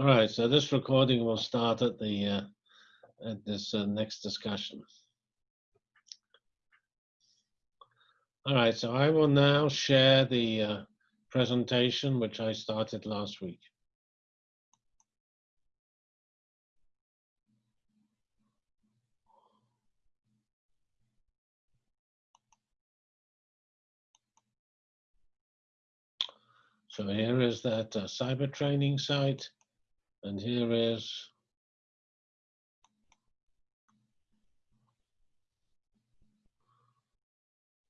All right, so this recording will start at the uh, at this uh, next discussion. All right, so I will now share the uh, presentation which I started last week. So here is that uh, cyber training site, and here is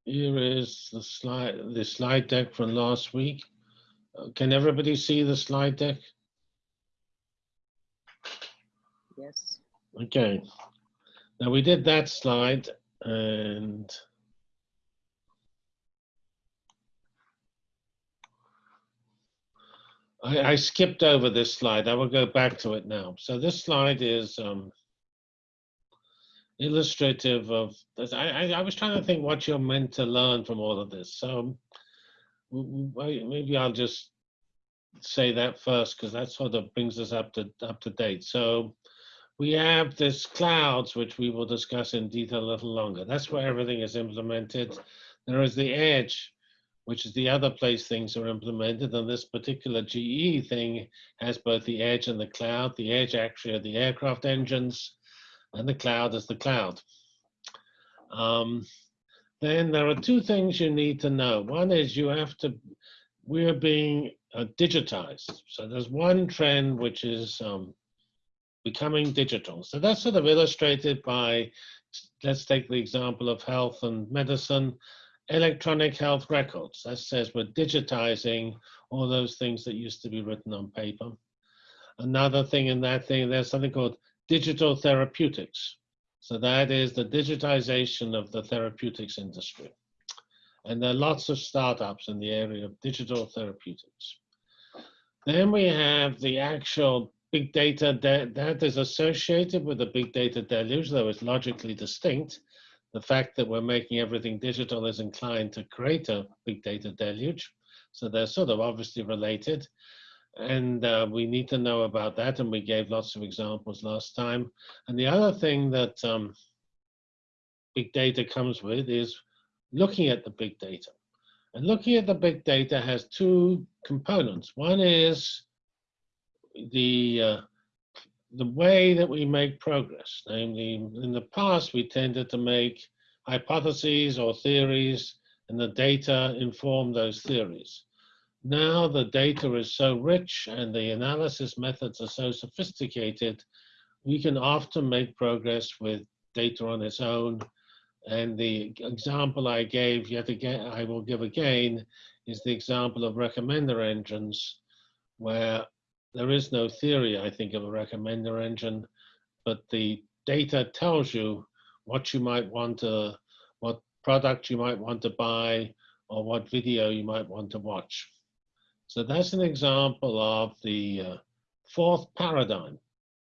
here is the slide the slide deck from last week. Uh, can everybody see the slide deck? Yes. Okay. Now we did that slide and I, I skipped over this slide. I will go back to it now. So this slide is um, illustrative of this. I, I, I was trying to think what you're meant to learn from all of this. So maybe I'll just say that first because that sort of brings us up to up to date. So we have this clouds, which we will discuss in detail a little longer. That's where everything is implemented. There is the edge, which is the other place things are implemented. And this particular GE thing has both the edge and the cloud. The edge actually are the aircraft engines, and the cloud is the cloud. Um, then there are two things you need to know. One is you have to, we're being uh, digitized. So there's one trend which is um, becoming digital. So that's sort of illustrated by, let's take the example of health and medicine, electronic health records. That says we're digitizing all those things that used to be written on paper. Another thing in that thing, there's something called digital therapeutics. So that is the digitization of the therapeutics industry. And there are lots of startups in the area of digital therapeutics. Then we have the actual big data that, that is associated with the big data deluge, though it's logically distinct. The fact that we're making everything digital is inclined to create a big data deluge. So they're sort of obviously related. And uh, we need to know about that. And we gave lots of examples last time. And the other thing that um, big data comes with is looking at the big data. And looking at the big data has two components. One is the uh, the way that we make progress. Namely, in the past, we tended to make hypotheses or theories, and the data inform those theories. Now the data is so rich and the analysis methods are so sophisticated, we can often make progress with data on its own. And the example I gave yet again, I will give again, is the example of recommender engines, where there is no theory, I think, of a recommender engine, but the data tells you what you might want to, what product you might want to buy, or what video you might want to watch. So that's an example of the uh, fourth paradigm.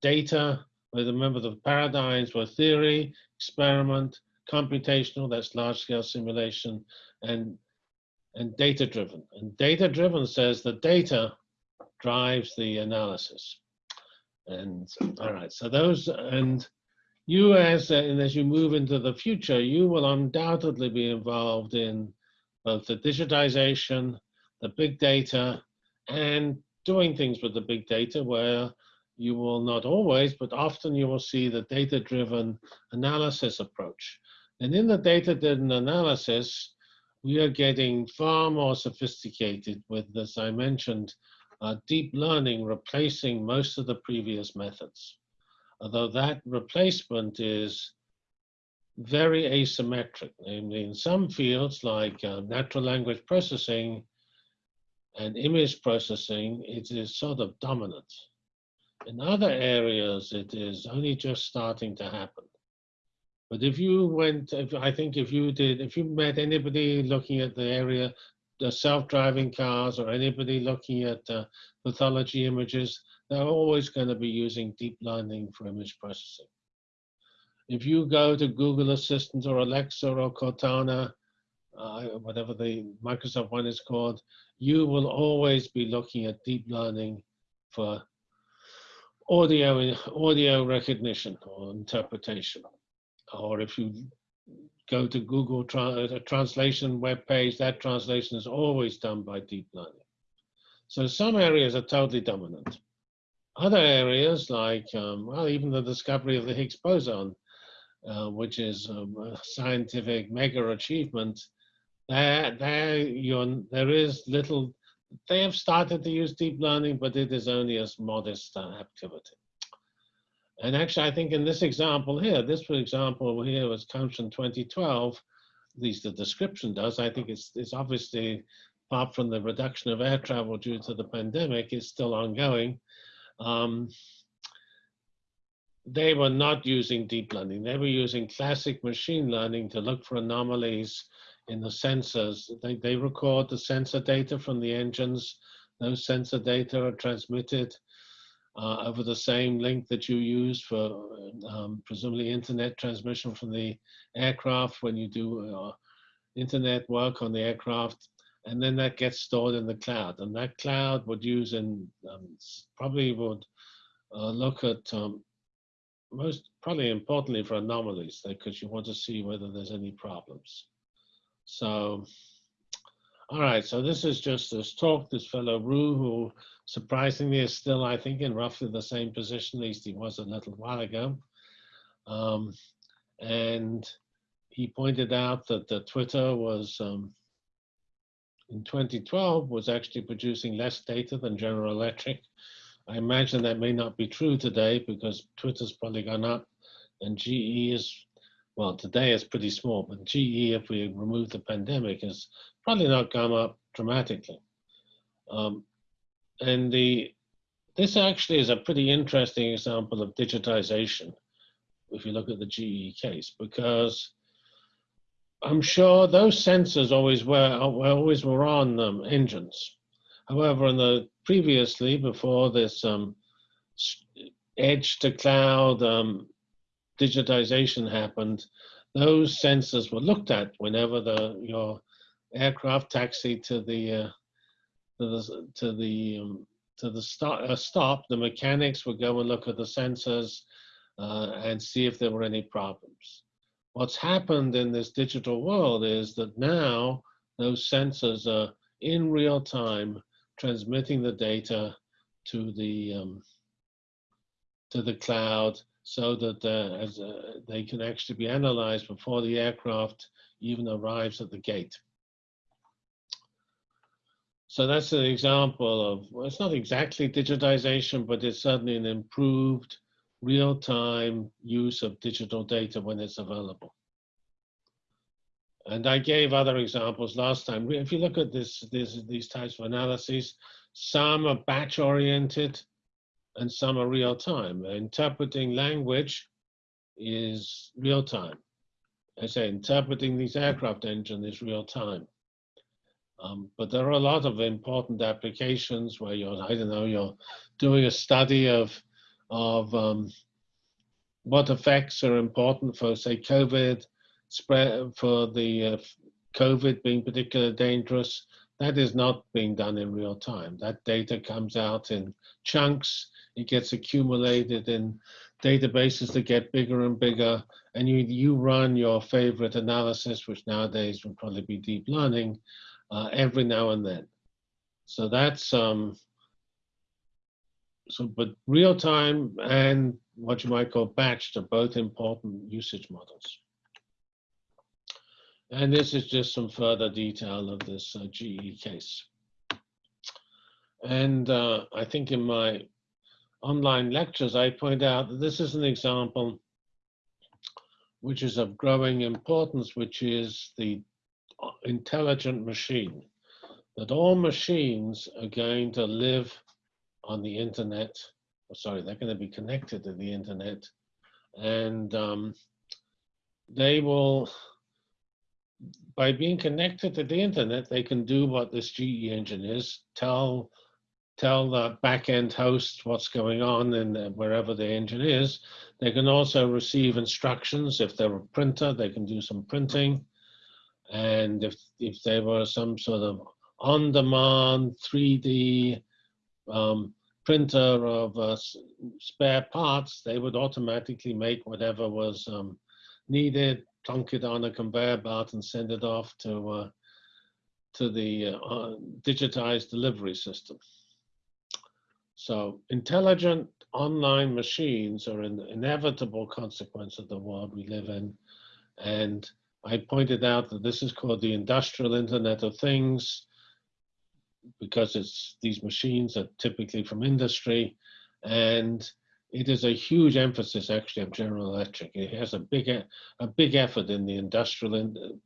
Data, remember the paradigms were theory, experiment, computational, that's large scale simulation, and, and data driven. And data driven says the data drives the analysis. And all right, so those, and you as, and as you move into the future, you will undoubtedly be involved in both the digitization, the big data, and doing things with the big data where you will not always, but often you will see the data-driven analysis approach. And in the data-driven analysis, we are getting far more sophisticated with, as I mentioned, uh, deep learning replacing most of the previous methods. Although that replacement is very asymmetric, namely in some fields like uh, natural language processing and image processing, it is sort of dominant. In other areas, it is only just starting to happen. But if you went, if, I think if you did, if you met anybody looking at the area self-driving cars or anybody looking at pathology images, they're always going to be using deep learning for image processing. If you go to Google Assistant or Alexa or Cortana, uh, whatever the Microsoft one is called, you will always be looking at deep learning for audio audio recognition or interpretation, or if you go to Google tra- a translation web page, that translation is always done by deep learning. So some areas are totally dominant. Other areas, like um, well, even the discovery of the Higgs boson, uh, which is um, a scientific mega achievement, there, there, there is little. They have started to use deep learning, but it is only a modest uh, activity. And actually, I think in this example here, this example here was comes from 2012. At least the description does. I think it's it's obviously apart from the reduction of air travel due to the pandemic, is still ongoing. Um, they were not using deep learning. They were using classic machine learning to look for anomalies in the sensors. They, they record the sensor data from the engines. Those sensor data are transmitted uh, over the same link that you use for um, presumably internet transmission from the aircraft when you do uh, internet work on the aircraft. And then that gets stored in the cloud. And that cloud would use and um, probably would uh, look at um, most probably importantly for anomalies because you want to see whether there's any problems. So, all right, so this is just this talk, this fellow Ruh, who surprisingly is still, I think, in roughly the same position, at least he was a little while ago. Um, and he pointed out that the Twitter was, um, in 2012, was actually producing less data than General Electric. I imagine that may not be true today because Twitter's probably gone up and GE is, well, today is pretty small, but GE, if we remove the pandemic, has probably not gone up dramatically. Um, and the this actually is a pretty interesting example of digitization if you look at the GE case, because I'm sure those sensors always were always were on um, engines. However, in the previously before this um, edge to cloud um, digitization happened, those sensors were looked at whenever the your aircraft taxi to the uh, to the to the um, to the stop, uh, stop, the mechanics would go and look at the sensors uh, and see if there were any problems. What's happened in this digital world is that now those sensors are in real time transmitting the data to the um, to the cloud so that uh, as, uh, they can actually be analyzed before the aircraft even arrives at the gate. So that's an example of, well, it's not exactly digitization, but it's certainly an improved real-time use of digital data when it's available. And I gave other examples last time. If you look at this, this these types of analyses, some are batch-oriented and some are real-time. Interpreting language is real-time. I say interpreting these aircraft engine is real-time. Um, but there are a lot of important applications where you're, I don't know, you're doing a study of, of um, what effects are important for, say, COVID spread, for the uh, COVID being particularly dangerous. That is not being done in real time. That data comes out in chunks. It gets accumulated in databases that get bigger and bigger. And you, you run your favorite analysis, which nowadays would probably be deep learning, uh, every now and then. So that's um, so, but real time and what you might call batched are both important usage models. And this is just some further detail of this uh, GE case. And uh, I think in my online lectures, I point out that this is an example which is of growing importance, which is the intelligent machine, that all machines are going to live on the internet. Oh, sorry, they're going to be connected to the internet. And um, they will, by being connected to the internet, they can do what this GE engine is, tell tell the backend host what's going on and wherever the engine is. They can also receive instructions. If they're a printer, they can do some printing. And if, if there were some sort of on-demand 3D um, printer of uh, spare parts, they would automatically make whatever was um, needed, plunk it on a conveyor belt, and send it off to uh, to the uh, uh, digitized delivery system. So intelligent online machines are an inevitable consequence of the world we live in. And I pointed out that this is called the industrial internet of things because it's these machines are typically from industry and it is a huge emphasis actually of General Electric. It has a big, a big effort in the industrial, in,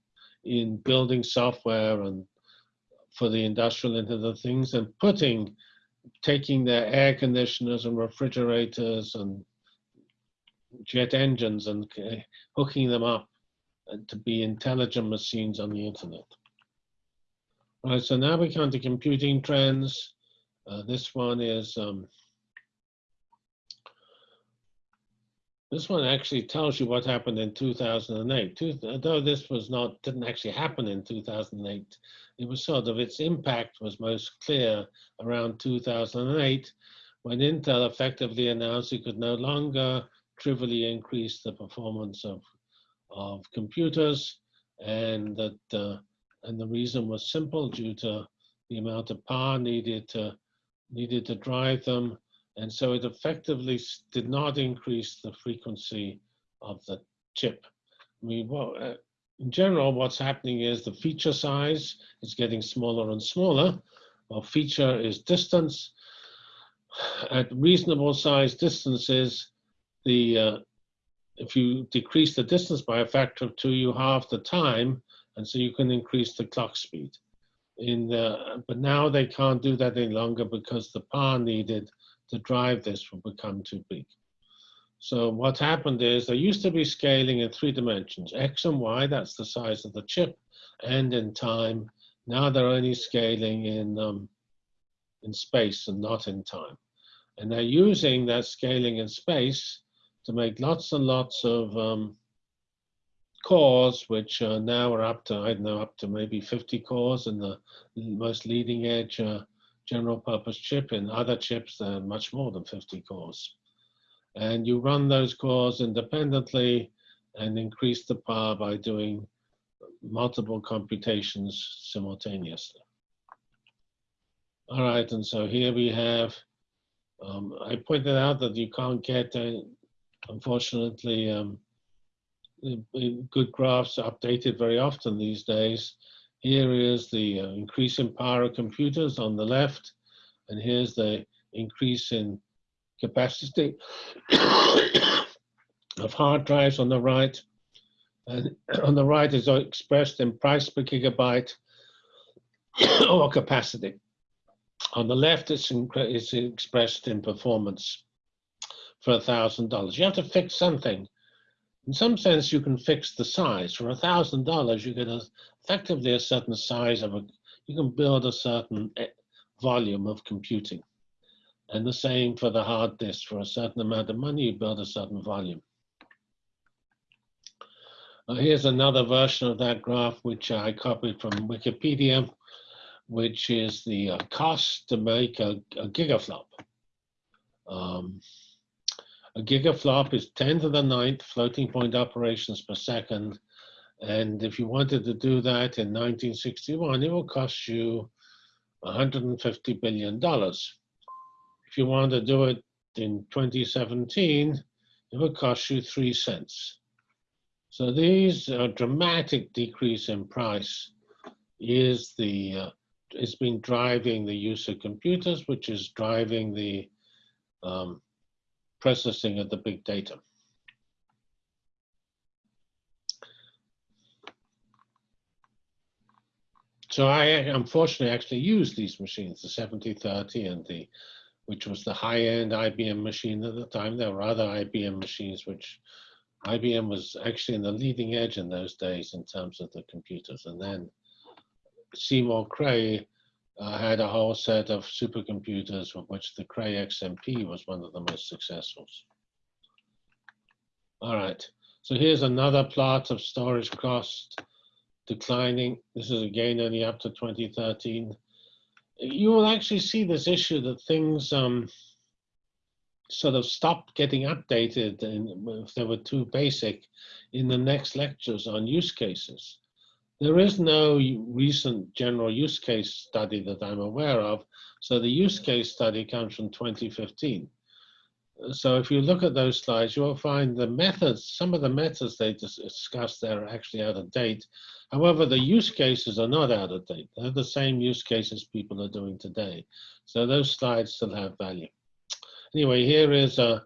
in building software and for the industrial internet of things and putting taking their air conditioners and refrigerators and jet engines and uh, hooking them up uh, to be intelligent machines on the internet. All right, so now we come to computing trends. Uh, this one is, um, this one actually tells you what happened in 2008. Two, although this was not, didn't actually happen in 2008, it was sort of, its impact was most clear around 2008 when Intel effectively announced it could no longer trivially increase the performance of, of computers and that uh, and the reason was simple due to the amount of power needed to needed to drive them and so it effectively did not increase the frequency of the chip. I mean, well, uh, in general, what's happening is the feature size is getting smaller and smaller. Well, feature is distance. At reasonable size distances, the uh, if you decrease the distance by a factor of two, you halve the time, and so you can increase the clock speed. In the, but now they can't do that any longer because the power needed to drive this will become too big. So what happened is there used to be scaling in three dimensions, X and Y, that's the size of the chip, and in time. Now they're only scaling in, um, in space and not in time. And they're using that scaling in space to make lots and lots of um, cores, which uh, now are up to, I don't know, up to maybe 50 cores in the most leading edge uh, general purpose chip. In other chips, they're much more than 50 cores. And you run those cores independently and increase the power by doing multiple computations simultaneously. All right, and so here we have, um, I pointed out that you can't get, uh, unfortunately, um, good graphs updated very often these days. Here is the uh, increase in power of computers on the left, and here's the increase in capacity of hard drives on the right. And on the right is expressed in price per gigabyte or capacity. On the left, it's, it's expressed in performance for a thousand dollars. You have to fix something. In some sense, you can fix the size. For a thousand dollars, you get a, effectively a certain size of a. You can build a certain eh, volume of computing, and the same for the hard disk. For a certain amount of money, you build a certain volume. Uh, here's another version of that graph, which I copied from Wikipedia, which is the uh, cost to make a, a gigaflop. Um, a gigaflop is 10 to the ninth floating point operations per second. And if you wanted to do that in 1961, it will cost you $150 billion. If you want to do it in 2017, it will cost you three cents. So these uh, dramatic decrease in price is the uh, has been driving the use of computers, which is driving the um, processing of the big data. So I unfortunately actually used these machines, the 7030 and the, which was the high-end IBM machine at the time. There were other IBM machines, which IBM was actually in the leading edge in those days in terms of the computers. And then Seymour Cray uh, had a whole set of supercomputers, of which the Cray XMP was one of the most successful. All right, so here's another plot of storage cost declining. This is again only up to 2013. You will actually see this issue that things, um, sort of stopped getting updated and if they were too basic in the next lectures on use cases. There is no recent general use case study that I'm aware of. So the use case study comes from 2015. So if you look at those slides, you'll find the methods, some of the methods they discuss there are actually out of date. However, the use cases are not out of date. They're the same use cases people are doing today. So those slides still have value. Anyway, here is a,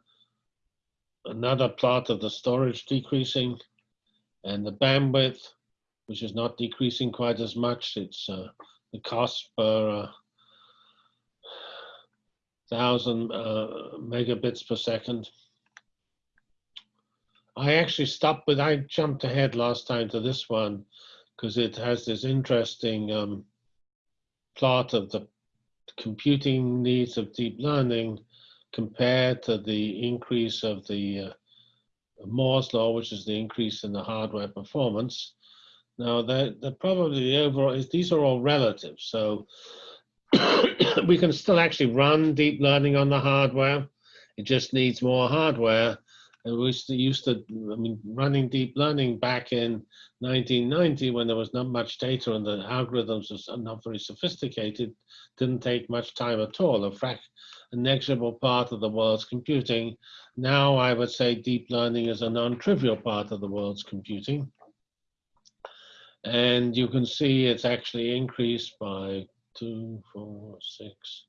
another plot of the storage decreasing and the bandwidth, which is not decreasing quite as much. It's uh, the cost per uh, thousand uh, megabits per second. I actually stopped, but I jumped ahead last time to this one because it has this interesting um, plot of the computing needs of deep learning compared to the increase of the uh, Moore's law, which is the increase in the hardware performance. Now, that the probably the overall is these are all relative. So we can still actually run deep learning on the hardware. It just needs more hardware. And we used to, I mean, running deep learning back in 1990 when there was not much data and the algorithms was not very sophisticated, didn't take much time at all. A, frac a negligible part of the world's computing. Now I would say deep learning is a non-trivial part of the world's computing. And you can see it's actually increased by two, four, six.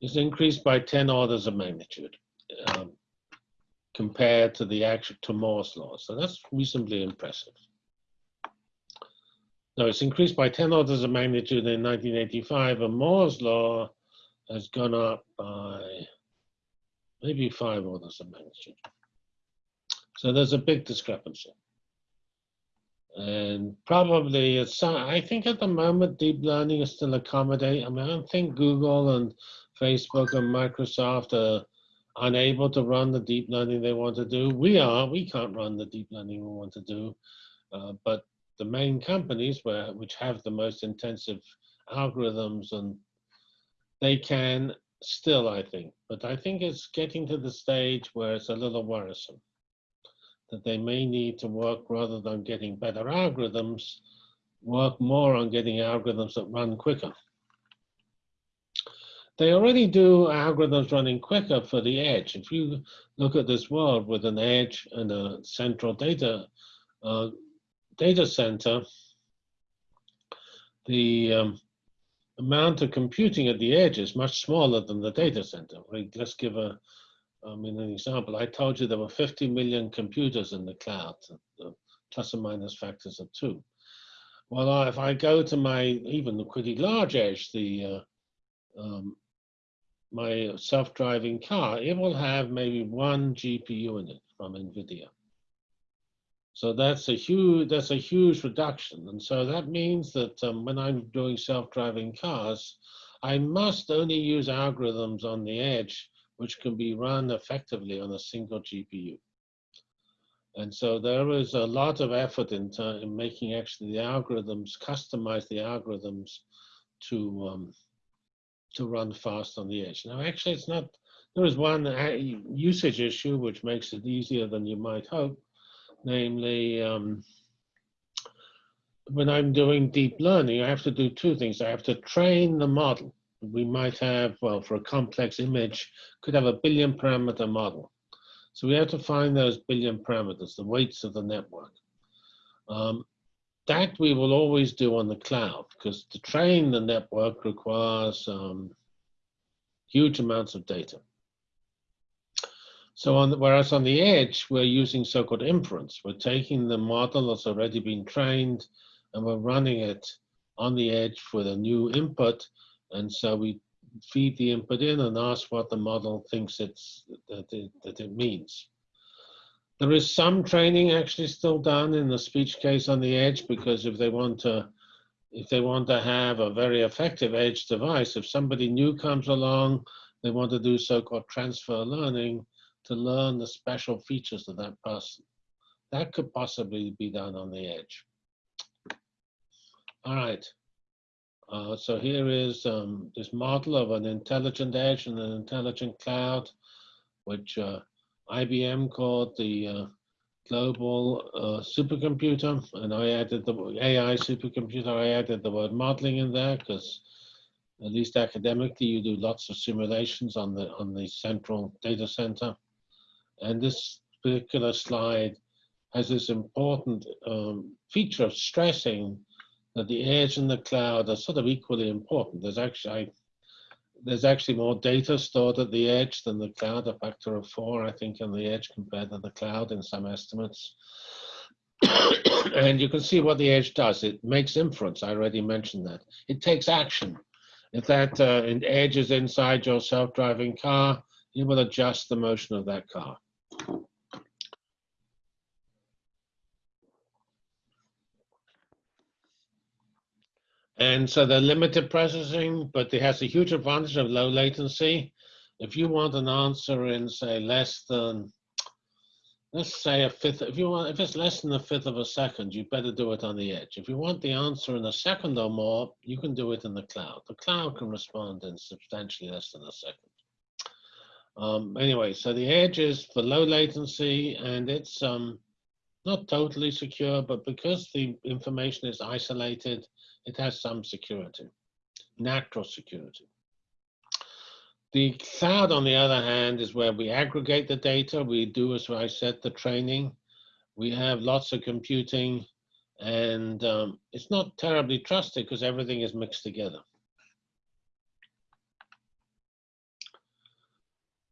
It's increased by 10 orders of magnitude um, compared to the actual to Moore's law. So that's reasonably impressive. No, it's increased by 10 orders of magnitude in 1985, and Moore's law has gone up by maybe five orders of magnitude. So there's a big discrepancy. And probably it's, I think at the moment, deep learning is still accommodate. I mean, I don't think Google and Facebook and Microsoft are unable to run the deep learning they want to do. We are, we can't run the deep learning we want to do. Uh, but the main companies where, which have the most intensive algorithms and they can still, I think. But I think it's getting to the stage where it's a little worrisome that they may need to work rather than getting better algorithms, work more on getting algorithms that run quicker. They already do algorithms running quicker for the edge. If you look at this world with an edge and a central data uh, data center, the um, amount of computing at the edge is much smaller than the data center. Right? Let's give a, I mean, an example. I told you there were 50 million computers in the cloud, plus or minus factors of two. Well, if I go to my even the pretty large edge, the uh, um, my self-driving car, it will have maybe one GPU in it from NVIDIA. So that's a huge that's a huge reduction, and so that means that um, when I'm doing self-driving cars, I must only use algorithms on the edge which can be run effectively on a single GPU. And so there is a lot of effort in, in making actually the algorithms customize the algorithms to um, to run fast on the edge. Now, actually, it's not. There is one uh, usage issue which makes it easier than you might hope namely um, when I'm doing deep learning, I have to do two things. I have to train the model. We might have, well, for a complex image, could have a billion parameter model. So we have to find those billion parameters, the weights of the network. Um, that we will always do on the cloud because to train the network requires um, huge amounts of data. So on the, whereas on the edge, we're using so-called inference. We're taking the model that's already been trained and we're running it on the edge with a new input. And so we feed the input in and ask what the model thinks it's that it, that it means. There is some training actually still done in the speech case on the edge because if they want to if they want to have a very effective edge device, if somebody new comes along, they want to do so-called transfer learning, to learn the special features of that person. That could possibly be done on the edge. All right. Uh, so here is um, this model of an intelligent edge and an intelligent cloud. which uh, IBM called the uh, global uh, supercomputer, and I added the AI supercomputer. I added the word modeling in there because, at least academically, you do lots of simulations on the on the central data center. And this particular slide has this important um, feature of stressing that the edge and the cloud are sort of equally important. There's actually I, there's actually more data stored at the edge than the cloud, a factor of four, I think, on the edge compared to the cloud in some estimates. and you can see what the edge does. It makes inference. I already mentioned that. It takes action. If that uh, edge is inside your self-driving car, you will adjust the motion of that car. And so they're limited processing, but it has a huge advantage of low latency. If you want an answer in say less than, let's say a fifth, if you want, if it's less than a fifth of a second, you better do it on the edge. If you want the answer in a second or more, you can do it in the cloud. The cloud can respond in substantially less than a second. Um, anyway, so the edge is for low latency and it's um, not totally secure, but because the information is isolated, it has some security, natural security. The cloud, on the other hand, is where we aggregate the data. We do, as I said, the training. We have lots of computing, and um, it's not terribly trusted because everything is mixed together.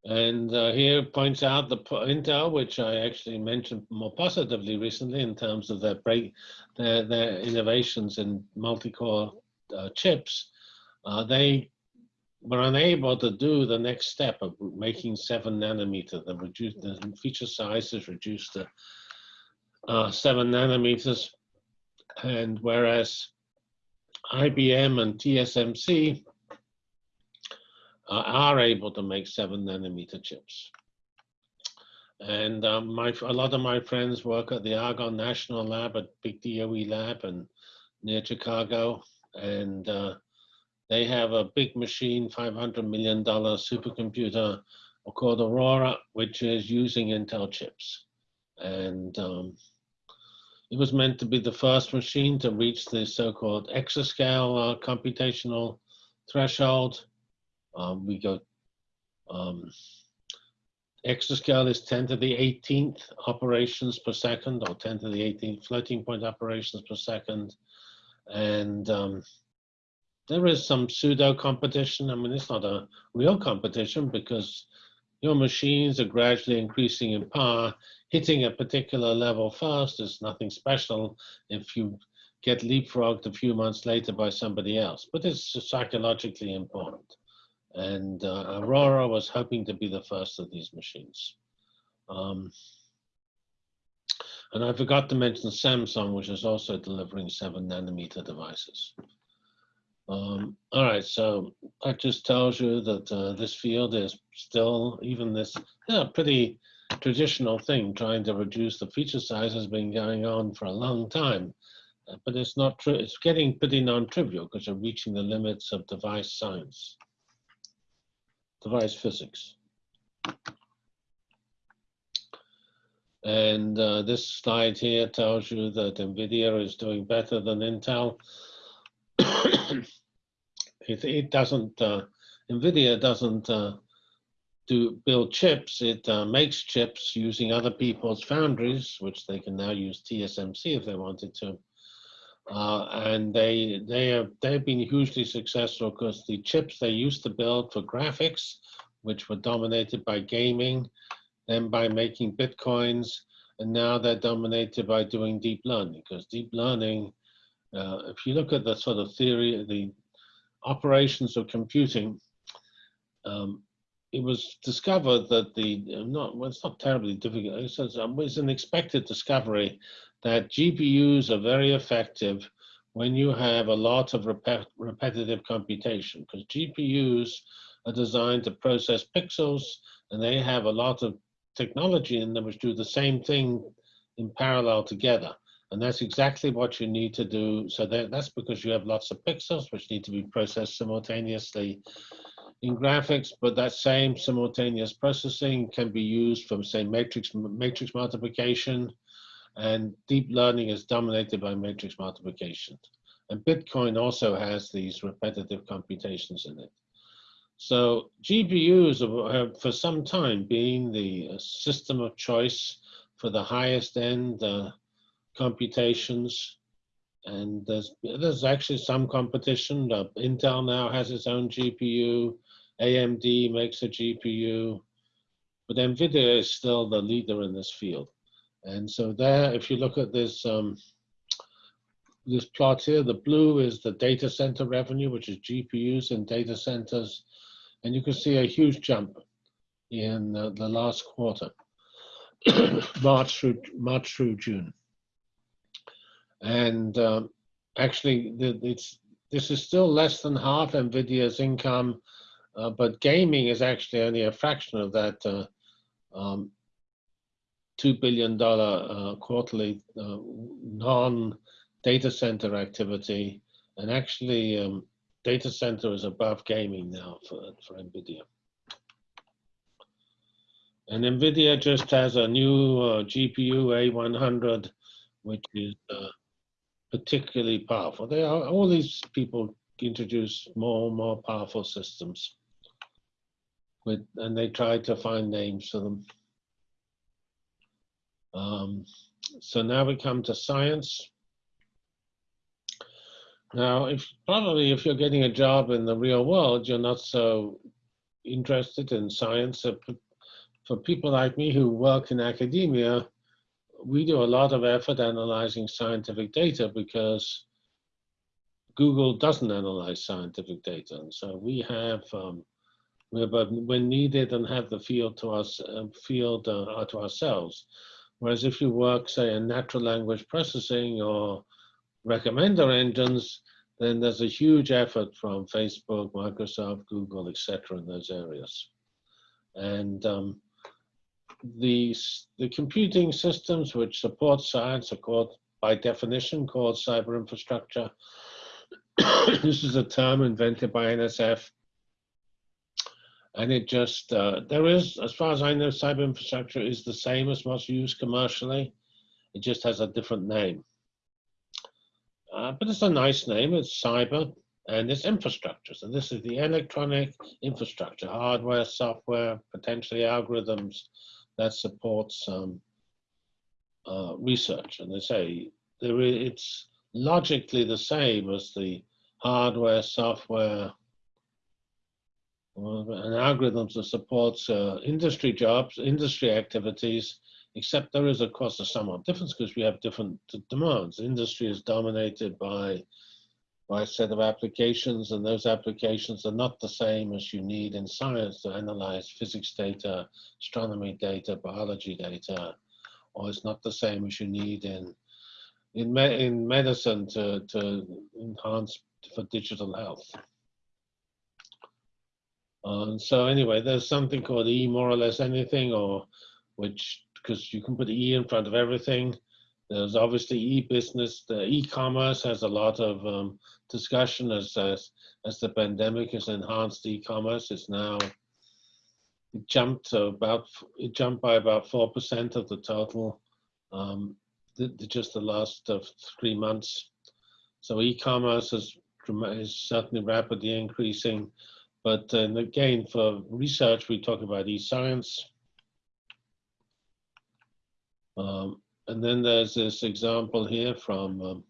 And uh, here points out the Intel, which I actually mentioned more positively recently in terms of their break, their, their innovations in multi-core uh, chips. Uh, they were unable to do the next step of making seven nanometer. The, the feature size is reduced to uh, seven nanometers. And whereas IBM and TSMC are able to make seven nanometer chips. And um, my, a lot of my friends work at the Argonne National Lab at Big DOE Lab and near Chicago. And uh, they have a big machine, $500 million supercomputer called Aurora, which is using Intel chips. And um, it was meant to be the first machine to reach the so-called exascale uh, computational threshold. Um, we go, um, exascale is 10 to the 18th operations per second or 10 to the 18th floating point operations per second. And um, there is some pseudo competition. I mean, it's not a real competition because your machines are gradually increasing in power. Hitting a particular level first is nothing special if you get leapfrogged a few months later by somebody else, but it's psychologically important. And uh, Aurora was hoping to be the first of these machines. Um, and I forgot to mention Samsung, which is also delivering seven nanometer devices. Um, all right, so that just tells you that uh, this field is still, even this yeah, pretty traditional thing, trying to reduce the feature size has been going on for a long time. But it's not true, it's getting pretty non-trivial because you're reaching the limits of device science device physics. And uh, this slide here tells you that NVIDIA is doing better than Intel. it, it, doesn't, uh, NVIDIA doesn't uh, do build chips, it uh, makes chips using other people's foundries, which they can now use TSMC if they wanted to. Uh, and they they have they've been hugely successful because the chips they used to build for graphics, which were dominated by gaming, then by making bitcoins, and now they're dominated by doing deep learning. Because deep learning, uh, if you look at the sort of theory, of the operations of computing, um, it was discovered that the not well, it's not terribly difficult. It's, um, it's an expected discovery that GPUs are very effective when you have a lot of rep repetitive computation because GPUs are designed to process pixels and they have a lot of technology in them which do the same thing in parallel together. And that's exactly what you need to do. So that, that's because you have lots of pixels which need to be processed simultaneously in graphics, but that same simultaneous processing can be used from say matrix matrix multiplication and deep learning is dominated by matrix multiplication. And Bitcoin also has these repetitive computations in it. So GPUs have for some time been the uh, system of choice for the highest end uh, computations. And there's, there's actually some competition. Uh, Intel now has its own GPU. AMD makes a GPU. But NVIDIA is still the leader in this field. And so there, if you look at this, um, this plot here, the blue is the data center revenue, which is GPUs in data centers. And you can see a huge jump in uh, the last quarter, March through March through June. And um, actually, it's this is still less than half Nvidia's income, uh, but gaming is actually only a fraction of that uh, um, two billion dollar uh, quarterly uh, non data center activity, and actually um, data center is above gaming now for, for NVIDIA. And NVIDIA just has a new uh, GPU A100, which is particularly powerful. They are, all these people introduce more and more powerful systems. With, and they try to find names for them. Um, so now we come to science. Now, if probably if you're getting a job in the real world, you're not so interested in science. For people like me who work in academia, we do a lot of effort analyzing scientific data because Google doesn't analyze scientific data. And so we have, um, we have when needed and have the field to us, uh, field uh, to ourselves. Whereas if you work, say, in natural language processing or recommender engines, then there's a huge effort from Facebook, Microsoft, Google, etc. in those areas. And um, the, the computing systems which support science are called, by definition, called cyber infrastructure. this is a term invented by NSF. And it just, uh, there is, as far as I know, cyber infrastructure is the same as what's used commercially. It just has a different name. Uh, but it's a nice name. It's cyber and it's infrastructure. So this is the electronic infrastructure, hardware, software, potentially algorithms that supports uh, research. And they say there is, it's logically the same as the hardware, software, and algorithms that supports uh, industry jobs, industry activities, except there is, of course, a somewhat difference because we have different demands. Industry is dominated by, by a set of applications, and those applications are not the same as you need in science to analyze physics data, astronomy data, biology data, or it's not the same as you need in in, me in medicine to, to enhance for digital health. Uh, so anyway, there's something called E more or less anything, or which because you can put E in front of everything. There's obviously e-business. The e-commerce has a lot of um, discussion as, as as the pandemic has enhanced e-commerce. It's now it jumped to about it jumped by about four percent of the total um, the, the, just the last three months. So e-commerce is, is certainly rapidly increasing. But uh, again, for research, we talk about e-science. Um, and then there's this example here from um,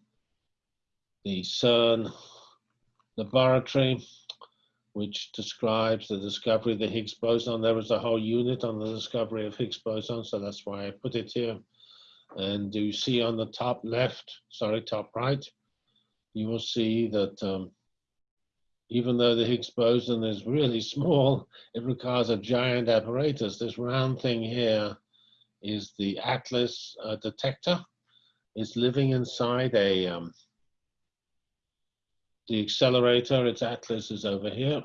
the CERN laboratory, which describes the discovery of the Higgs boson. There was a whole unit on the discovery of Higgs boson, so that's why I put it here. And you see on the top left, sorry, top right, you will see that um, even though the Higgs boson is really small, it requires a giant apparatus. This round thing here is the Atlas uh, detector. It's living inside a um, the accelerator. Its Atlas is over here.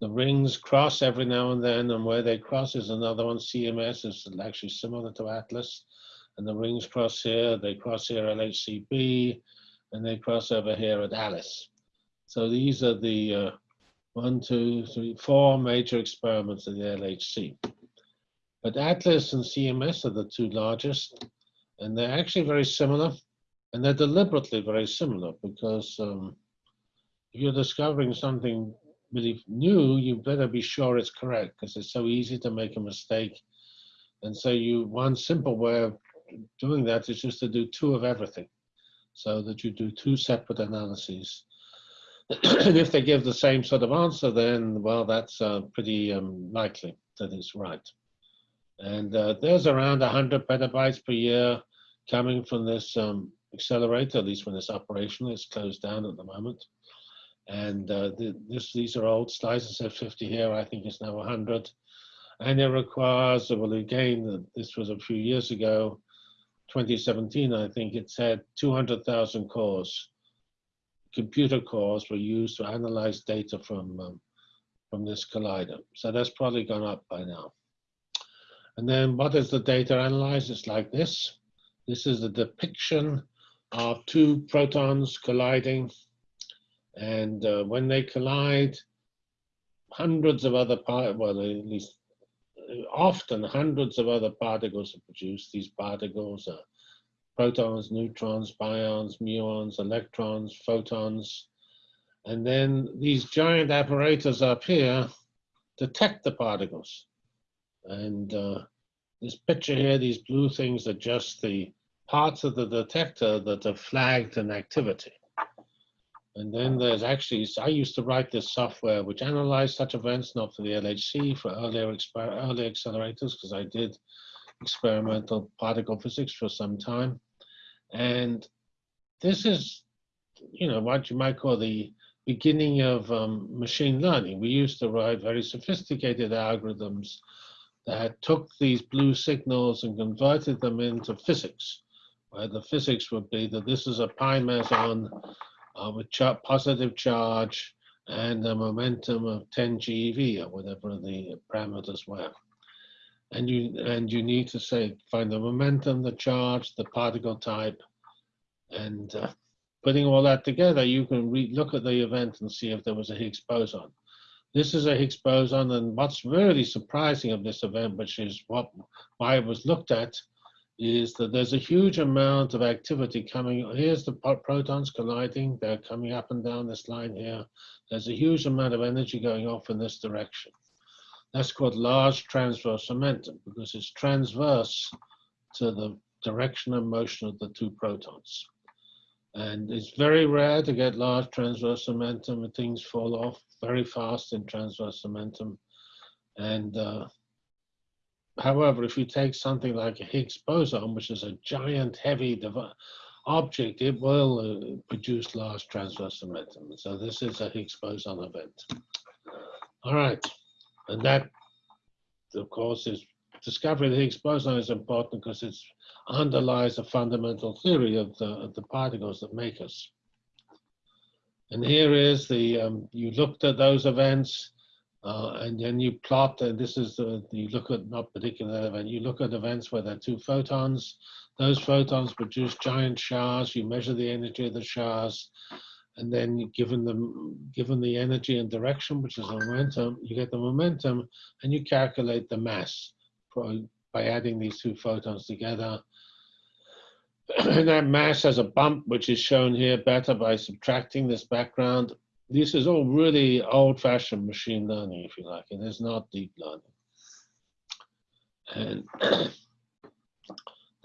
The rings cross every now and then, and where they cross is another one. CMS is actually similar to Atlas, and the rings cross here. They cross here at LHCb, and they cross over here at Alice. So these are the uh, one, two, three, four major experiments in the LHC. But Atlas and CMS are the two largest, and they're actually very similar, and they're deliberately very similar because um, if you're discovering something really new, you better be sure it's correct because it's so easy to make a mistake. And so you one simple way of doing that is just to do two of everything, so that you do two separate analyses. And if they give the same sort of answer, then well, that's uh, pretty um, likely that it's right. And uh, there's around 100 petabytes per year coming from this um, accelerator, at least when it's operational. It's closed down at the moment. And uh, the, this, these are old slices said 50 here. I think it's now 100. And it requires, well, again, this was a few years ago, 2017, I think it said 200,000 cores, computer cores were used to analyze data from, um, from this collider. So that's probably gone up by now. And then what is the data analyzed? It's like this. This is a depiction of two protons colliding. And uh, when they collide, hundreds of other, well, at least often hundreds of other particles are produced. These particles are protons, neutrons, pions, muons, electrons, photons. And then these giant apparatus up here detect the particles. And uh, this picture here, these blue things are just the parts of the detector that are flagged in activity. And then there's actually, I used to write this software which analyzed such events, not for the LHC, for earlier, earlier accelerators, because I did experimental particle physics for some time. And this is, you know, what you might call the beginning of um, machine learning. We used to write very sophisticated algorithms that took these blue signals and converted them into physics. Where the physics would be that this is a pi meson uh, with char positive charge and a momentum of 10 GeV or whatever the parameters were. And you and you need to say find the momentum, the charge, the particle type, and uh, putting all that together, you can look at the event and see if there was a Higgs boson. This is a Higgs boson, and what's really surprising of this event, which is what why it was looked at, is that there's a huge amount of activity coming. Here's the protons colliding. They're coming up and down this line here. There's a huge amount of energy going off in this direction. That's called large transverse momentum because it's transverse to the direction of motion of the two protons. And it's very rare to get large transverse momentum and things fall off very fast in transverse momentum. And uh, However, if you take something like a Higgs boson, which is a giant, heavy object, it will uh, produce large transverse momentum. So this is a Higgs boson event. All right, and that, of course, is discovery of the Higgs boson is important because it underlies a fundamental theory of the, of the particles that make us. And here is the, um, you looked at those events, uh, and then you plot, and this is, the, you look at not particular event, you look at events where there are two photons. Those photons produce giant showers. You measure the energy of the showers. And then given them, given the energy and direction, which is momentum, you get the momentum and you calculate the mass by adding these two photons together. And that mass has a bump, which is shown here better by subtracting this background this is all really old-fashioned machine learning, if you like. It is not deep learning. And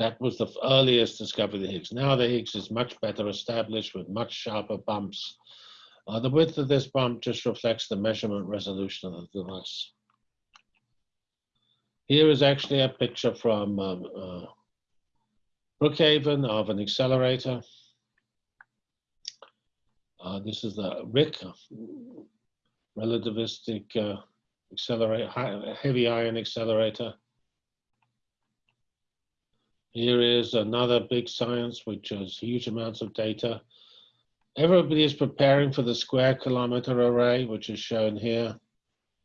that was the earliest discovery of the Higgs. Now the Higgs is much better established with much sharper bumps. Uh, the width of this bump just reflects the measurement resolution of the device. Here is actually a picture from um, uh, Brookhaven of an accelerator. Uh, this is the RHIC, relativistic uh, accelerator, heavy ion accelerator. Here is another big science, which has huge amounts of data. Everybody is preparing for the square kilometer array, which is shown here,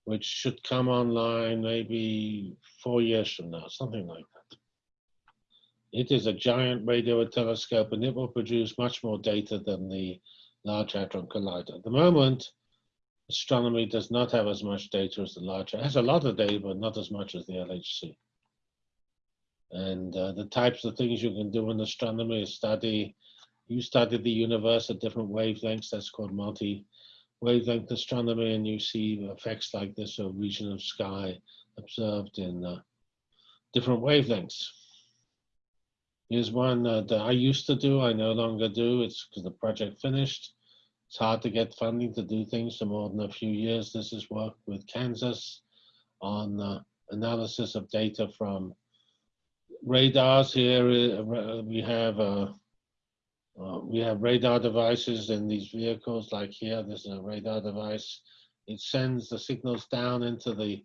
which should come online maybe four years from now, something like that. It is a giant radio telescope and it will produce much more data than the Large Hadron Collider. At the moment, astronomy does not have as much data as the larger. It has a lot of data, but not as much as the LHC. And uh, the types of things you can do in astronomy is study, you study the universe at different wavelengths, that's called multi-wavelength astronomy, and you see effects like this, a region of sky observed in uh, different wavelengths. Here's one uh, that I used to do, I no longer do, it's because the project finished. It's hard to get funding to do things for more than a few years. This is work with Kansas on uh, analysis of data from radars here. uh, We have uh, uh, we have radar devices in these vehicles, like here. This is a radar device. It sends the signals down into the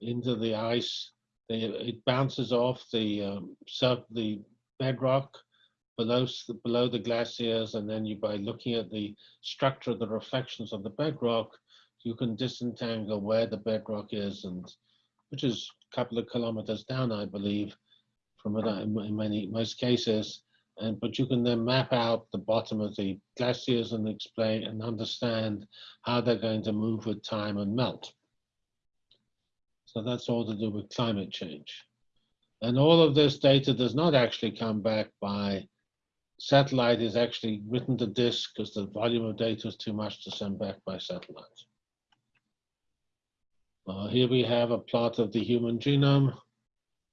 into the ice. They, it bounces off the um, sub the bedrock below below the glaciers, and then you by looking at the structure of the reflections of the bedrock, you can disentangle where the bedrock is, and which is a couple of kilometers down, I believe, from it in many most cases. And but you can then map out the bottom of the glaciers and explain and understand how they're going to move with time and melt. So that's all to do with climate change. And all of this data does not actually come back by satellite is actually written to disk because the volume of data is too much to send back by satellite. Uh, here we have a plot of the human genome,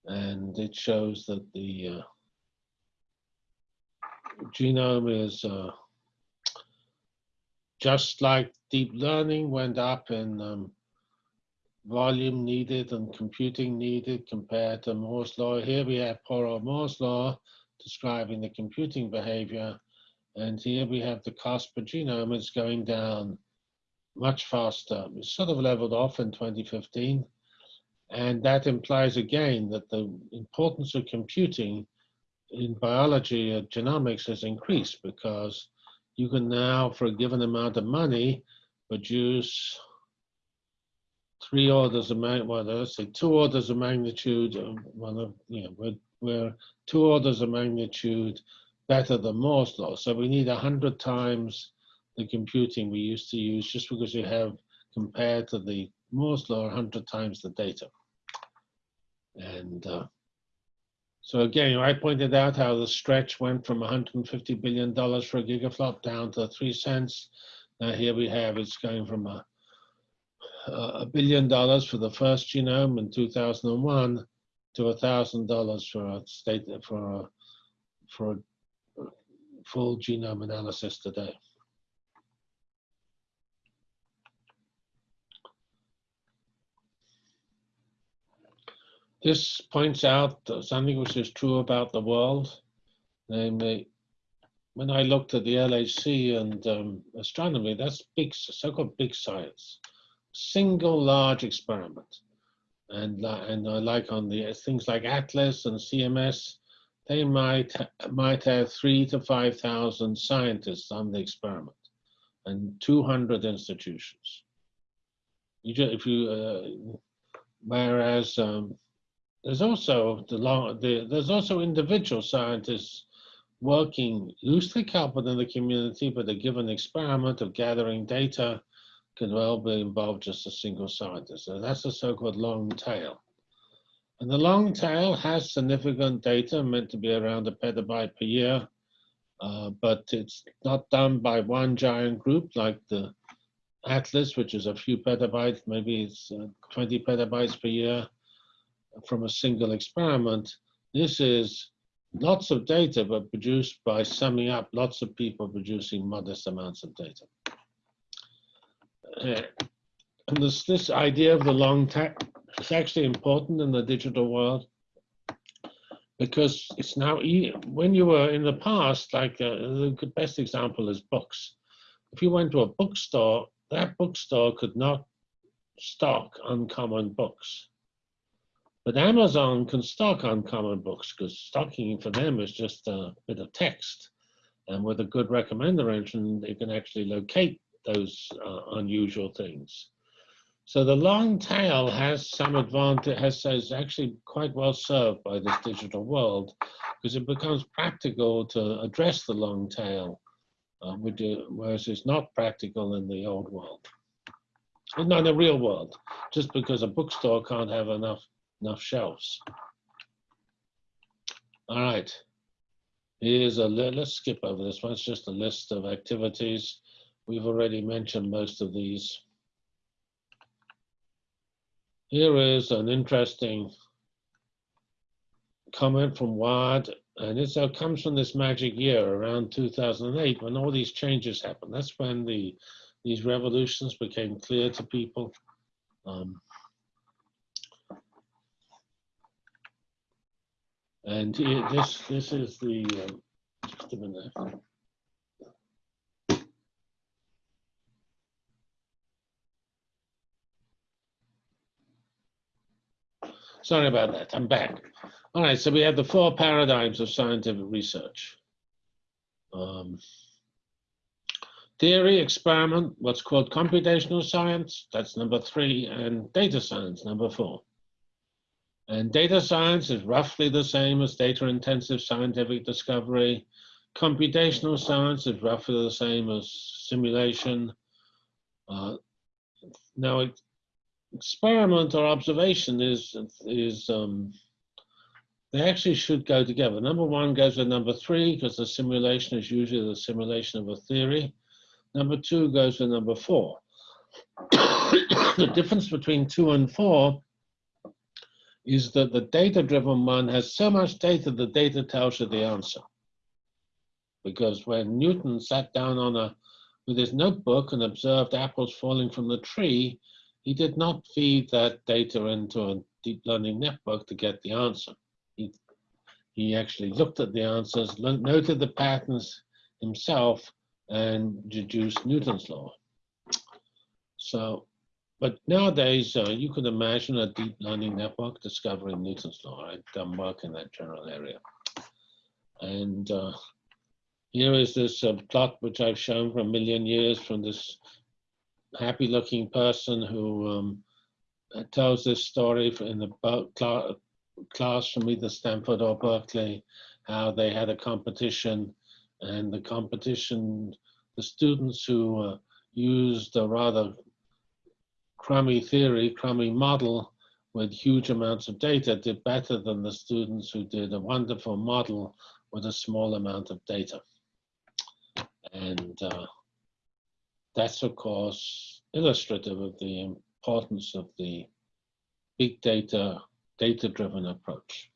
and it shows that the uh, genome is uh, just like deep learning went up in um, volume needed and computing needed compared to Moore's law. Here we have old Moore's law describing the computing behavior. And here we have the cost per genome is going down much faster. It's sort of leveled off in 2015. And that implies again that the importance of computing in biology and genomics has increased because you can now, for a given amount of money, produce three orders of mag, well, let's say two orders of magnitude, one of, you know, we're, we're two orders of magnitude better than Moore's law. So we need a hundred times the computing we used to use just because you have compared to the Moore's law, a hundred times the data. And uh, so again, I pointed out how the stretch went from 150 billion dollars for a gigaflop down to three cents. Now here we have it's going from a a billion dollars for the first genome in 2001 to a thousand dollars for a state for a for a full genome analysis today. This points out something which is true about the world, namely, when I looked at the LHC and um, astronomy, that's big, so-called big science, single large experiment. And, and I like on the things like Atlas and CMS, they might might have three to five thousand scientists on the experiment, and 200 institutions. You just, if you, uh, whereas um, there's also the long, the, there's also individual scientists working loosely coupled in the community, but a given experiment of gathering data could well be involved just a single scientist. So that's the so-called long tail. And the long tail has significant data meant to be around a petabyte per year, uh, but it's not done by one giant group like the Atlas, which is a few petabytes, maybe it's uh, 20 petabytes per year from a single experiment. This is lots of data, but produced by summing up lots of people producing modest amounts of data. Uh, and this, this idea of the long tail is actually important in the digital world because it's now, e when you were in the past, like uh, the best example is books. If you went to a bookstore, that bookstore could not stock uncommon books. But Amazon can stock uncommon books because stocking for them is just a bit of text. And with a good recommender engine, they can actually locate those uh, unusual things. So the long tail has some advantage, has is actually quite well served by this digital world because it becomes practical to address the long tail, uh, whereas it's not practical in the old world. not in the real world, just because a bookstore can't have enough enough shelves. All right. Here's a let's skip over this one. It's just a list of activities. We've already mentioned most of these. Here is an interesting comment from Ward, and it comes from this magic year around 2008 when all these changes happened. That's when the these revolutions became clear to people. Um, and here, this this is the um, just a minute. Sorry about that. I'm back. All right, so we have the four paradigms of scientific research. Um, theory, experiment, what's called computational science, that's number three, and data science, number four. And data science is roughly the same as data-intensive scientific discovery. Computational science is roughly the same as simulation. Uh, now, it, experiment or observation is is um, they actually should go together. Number one goes with number three because the simulation is usually the simulation of a theory. Number two goes with number four. the difference between two and four is that the data-driven one has so much data, the data tells you the answer. Because when Newton sat down on a with his notebook and observed apples falling from the tree, he did not feed that data into a deep learning network to get the answer. He, he actually looked at the answers, noted the patterns himself, and deduced Newton's law. So, but nowadays, uh, you could imagine a deep learning network discovering Newton's law. I've done work in that general area. And uh, here is this uh, plot which I've shown for a million years from this happy looking person who um, tells this story in the cla- class from either Stanford or Berkeley, how they had a competition and the competition, the students who uh, used a rather crummy theory, crummy model with huge amounts of data did better than the students who did a wonderful model with a small amount of data. And uh, that's, of course, illustrative of the importance of the big data, data-driven approach.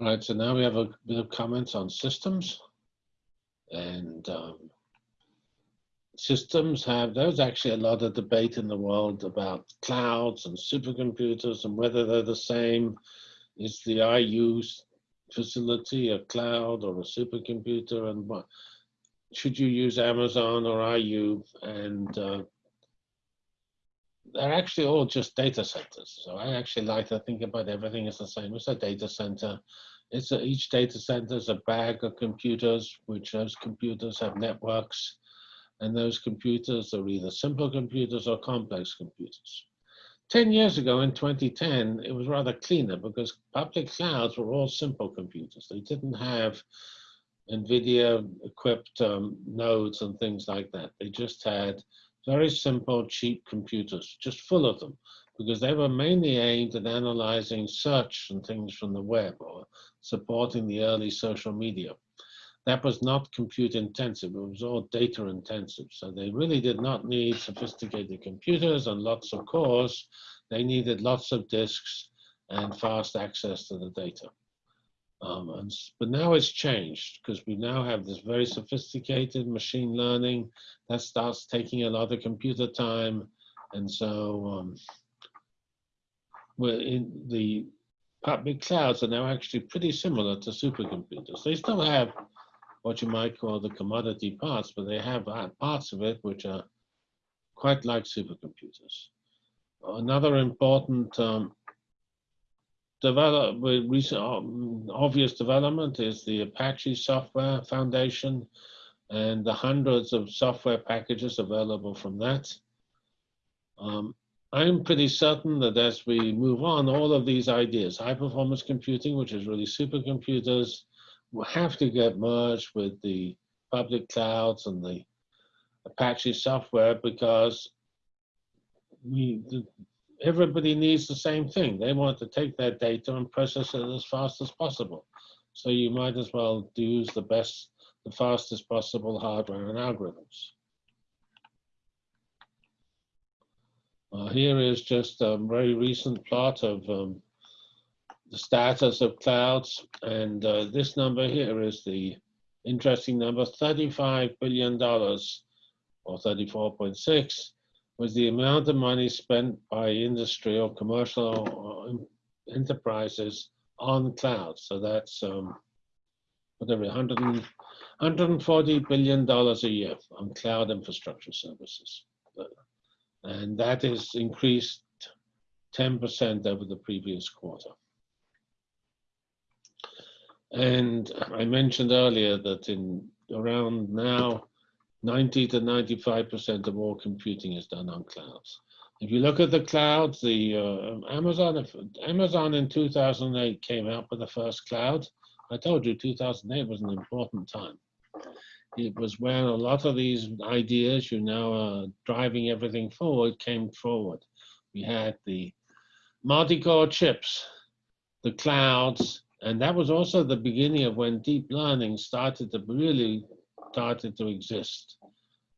All right, so now we have a bit of comments on systems. And um, systems have, there's actually a lot of debate in the world about clouds and supercomputers and whether they're the same. Is the IU facility a cloud or a supercomputer and what? Should you use Amazon or IU? And uh, they're actually all just data centers. So I actually like to think about everything as the same as a data center. It's a, each data center is a bag of computers, which those computers have networks, and those computers are either simple computers or complex computers. 10 years ago in 2010, it was rather cleaner because public clouds were all simple computers. They didn't have NVIDIA equipped um, nodes and things like that. They just had very simple, cheap computers, just full of them, because they were mainly aimed at analyzing search and things from the web or supporting the early social media. That was not compute intensive, it was all data intensive. So they really did not need sophisticated computers and lots of cores. They needed lots of disks and fast access to the data. Um, and, but now it's changed because we now have this very sophisticated machine learning that starts taking a lot of computer time. And so um, we're in the public clouds are now actually pretty similar to supercomputers. They still have what you might call the commodity parts, but they have uh, parts of it which are quite like supercomputers. Another important um, develop recent um, obvious development is the Apache Software Foundation and the hundreds of software packages available from that. Um, I'm pretty certain that as we move on, all of these ideas, high performance computing, which is really supercomputers, will have to get merged with the public clouds and the Apache software because we, everybody needs the same thing. They want to take their data and process it as fast as possible. So you might as well use the best, the fastest possible hardware and algorithms. Uh, here is just a very recent plot of um, the status of clouds. And uh, this number here is the interesting number, $35 billion or 34.6 was the amount of money spent by industry or commercial uh, enterprises on cloud. So that's um, whatever, 100 and, 140 billion dollars a year on cloud infrastructure services, and that is increased 10% over the previous quarter. And I mentioned earlier that in around now, 90 to 95% of all computing is done on clouds. If you look at the clouds, the uh, Amazon, Amazon in 2008 came out with the first cloud. I told you 2008 was an important time. It was when a lot of these ideas you now are driving everything forward came forward. We had the multi-core chips, the clouds, and that was also the beginning of when deep learning started to really started to exist.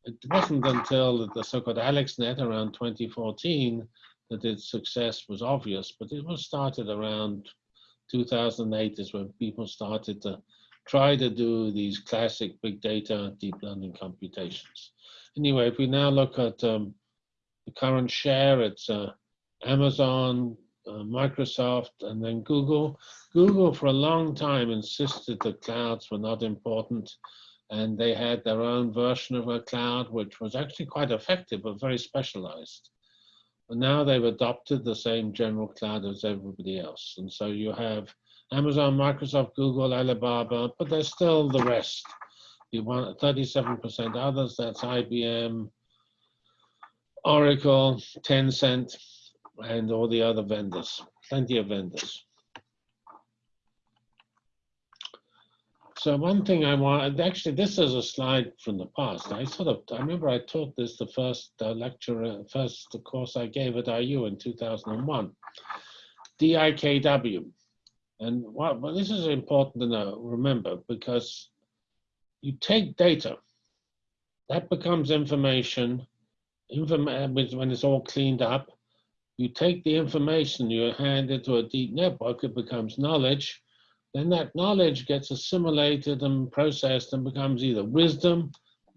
It wasn't until the so-called AlexNet around 2014 that its success was obvious, but it was started around 2008 is when people started to try to do these classic big data deep learning computations. Anyway, if we now look at um, the current share, it's uh, Amazon, uh, Microsoft, and then Google. Google for a long time insisted that clouds were not important and they had their own version of a cloud, which was actually quite effective, but very specialized. But now they've adopted the same general cloud as everybody else. And so you have Amazon, Microsoft, Google, Alibaba, but there's still the rest. You want 37% others, that's IBM, Oracle, Tencent, and all the other vendors, plenty of vendors. So one thing I want, actually, this is a slide from the past. I sort of, I remember I taught this the first uh, lecture, uh, first course I gave at IU in 2001, DIKW. And what, well, this is important to know, remember, because you take data, that becomes information, inform when it's all cleaned up, you take the information, you hand into a deep network, it becomes knowledge, then that knowledge gets assimilated and processed and becomes either wisdom,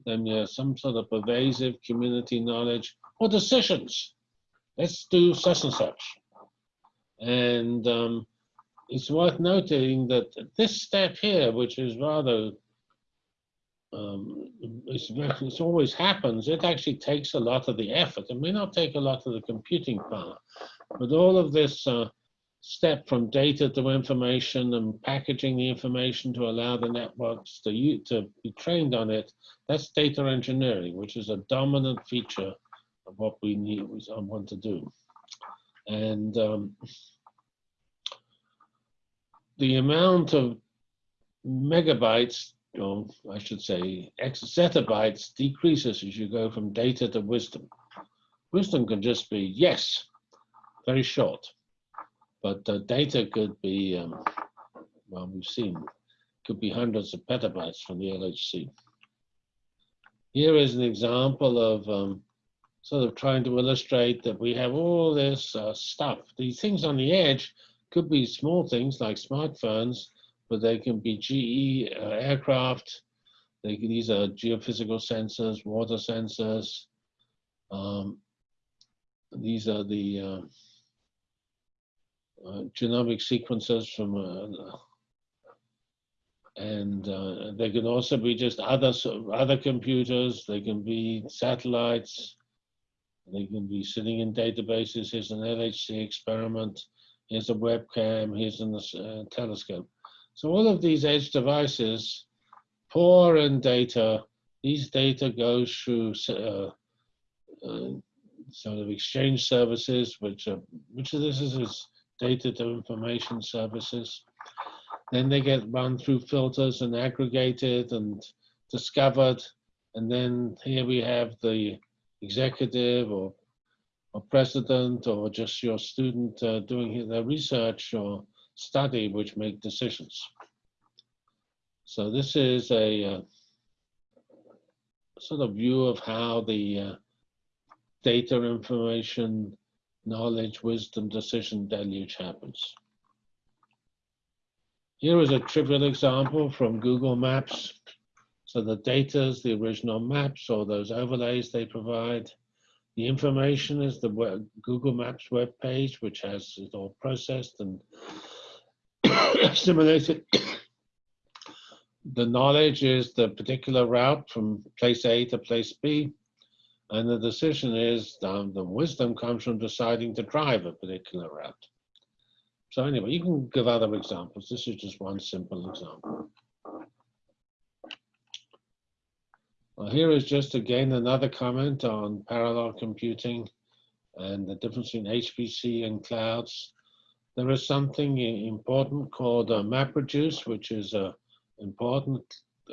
then you some sort of pervasive community knowledge, or decisions. Let's do such and such. And um, it's worth noting that this step here, which is rather, um, it's, it's always happens, it actually takes a lot of the effort. It may not take a lot of the computing power, but all of this uh, step from data to information and packaging the information to allow the networks to, to be trained on it, that's data engineering, which is a dominant feature of what we need, we want to do. And um, the amount of megabytes, or I should say X zettabytes decreases as you go from data to wisdom. Wisdom can just be yes, very short but the data could be, um, well, we've seen, could be hundreds of petabytes from the LHC. Here is an example of um, sort of trying to illustrate that we have all this uh, stuff. These things on the edge could be small things like smartphones, but they can be GE uh, aircraft. They can, these are geophysical sensors, water sensors. Um, these are the uh, uh, genomic sequences from, uh, and uh, they can also be just other other computers. They can be satellites. They can be sitting in databases. Here's an LHC experiment. Here's a webcam. Here's a telescope. So all of these edge devices pour in data. These data goes through uh, uh, sort of exchange services, which are, which of this is, is data to information services. Then they get run through filters and aggregated and discovered. And then here we have the executive or, or president or just your student uh, doing their research or study which make decisions. So this is a uh, sort of view of how the uh, data, information, knowledge, wisdom, decision deluge happens. Here is a trivial example from Google Maps. So the data is the original maps or those overlays they provide. The information is the Google Maps web page, which has it all processed and simulated. the knowledge is the particular route from place A to place B. And the decision is, um, the wisdom comes from deciding to drive a particular route. So anyway, you can give other examples. This is just one simple example. Well, here is just again another comment on parallel computing and the difference between HPC and clouds. There is something important called uh, MapReduce, which is an important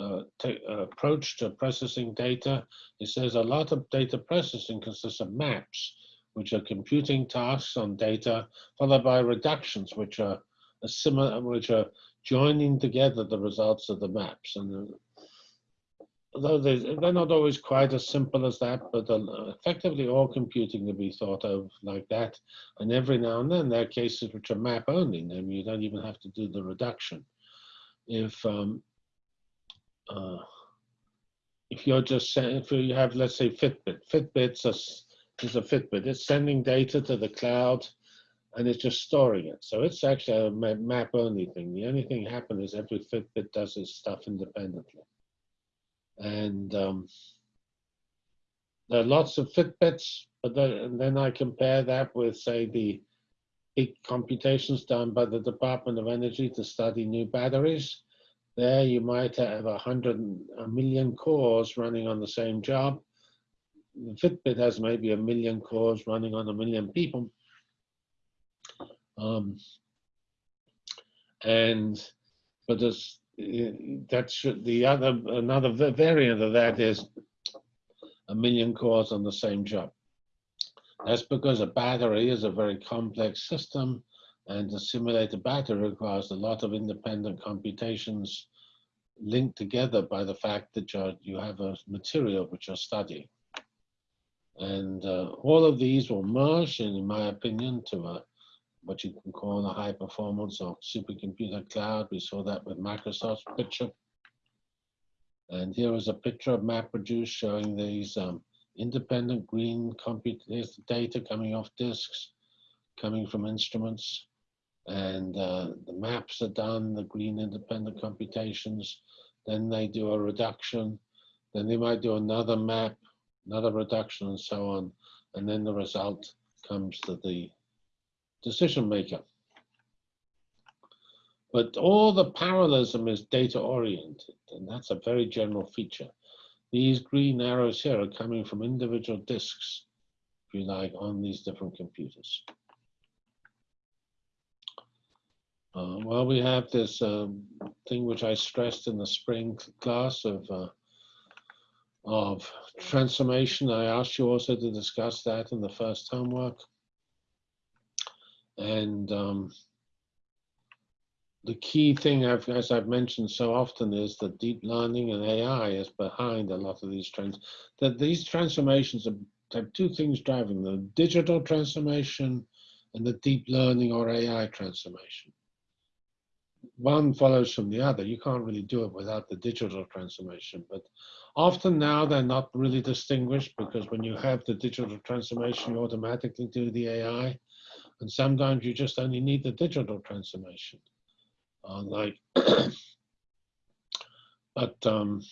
uh, approach to processing data. It says a lot of data processing consists of maps, which are computing tasks on data, followed by reductions, which are similar, which are joining together the results of the maps. And although they're not always quite as simple as that, but uh, effectively all computing can be thought of like that. And every now and then there are cases which are map only, and you don't even have to do the reduction. If um, uh, if you're just if you have let's say Fitbit, Fitbit's a, is a Fitbit. It's sending data to the cloud, and it's just storing it. So it's actually a map only thing. The only thing happens is every Fitbit does its stuff independently. And um, there are lots of Fitbits, but then, then I compare that with say the big computations done by the Department of Energy to study new batteries there you might have a hundred, a million cores running on the same job. The Fitbit has maybe a million cores running on a million people. Um, and, but this, that should, the other, another variant of that is a million cores on the same job. That's because a battery is a very complex system and to simulate a battery requires a lot of independent computations linked together by the fact that you're, you have a material which you're studying. And uh, all of these will merge, in my opinion, to a, what you can call a high performance or supercomputer cloud. We saw that with Microsoft's picture. And here is a picture of MapReduce showing these um, independent green data coming off disks, coming from instruments and uh, the maps are done, the green independent computations, then they do a reduction, then they might do another map, another reduction and so on, and then the result comes to the decision maker. But all the parallelism is data oriented, and that's a very general feature. These green arrows here are coming from individual disks, if you like, on these different computers. Uh, well, we have this um, thing which I stressed in the spring class of uh, of transformation. I asked you also to discuss that in the first homework. And um, the key thing, I've, as I've mentioned so often, is that deep learning and AI is behind a lot of these trends. That these transformations have two things driving them, digital transformation and the deep learning or AI transformation one follows from the other. You can't really do it without the digital transformation. But often now they're not really distinguished because when you have the digital transformation, you automatically do the AI. And sometimes you just only need the digital transformation. Uh, like, but um,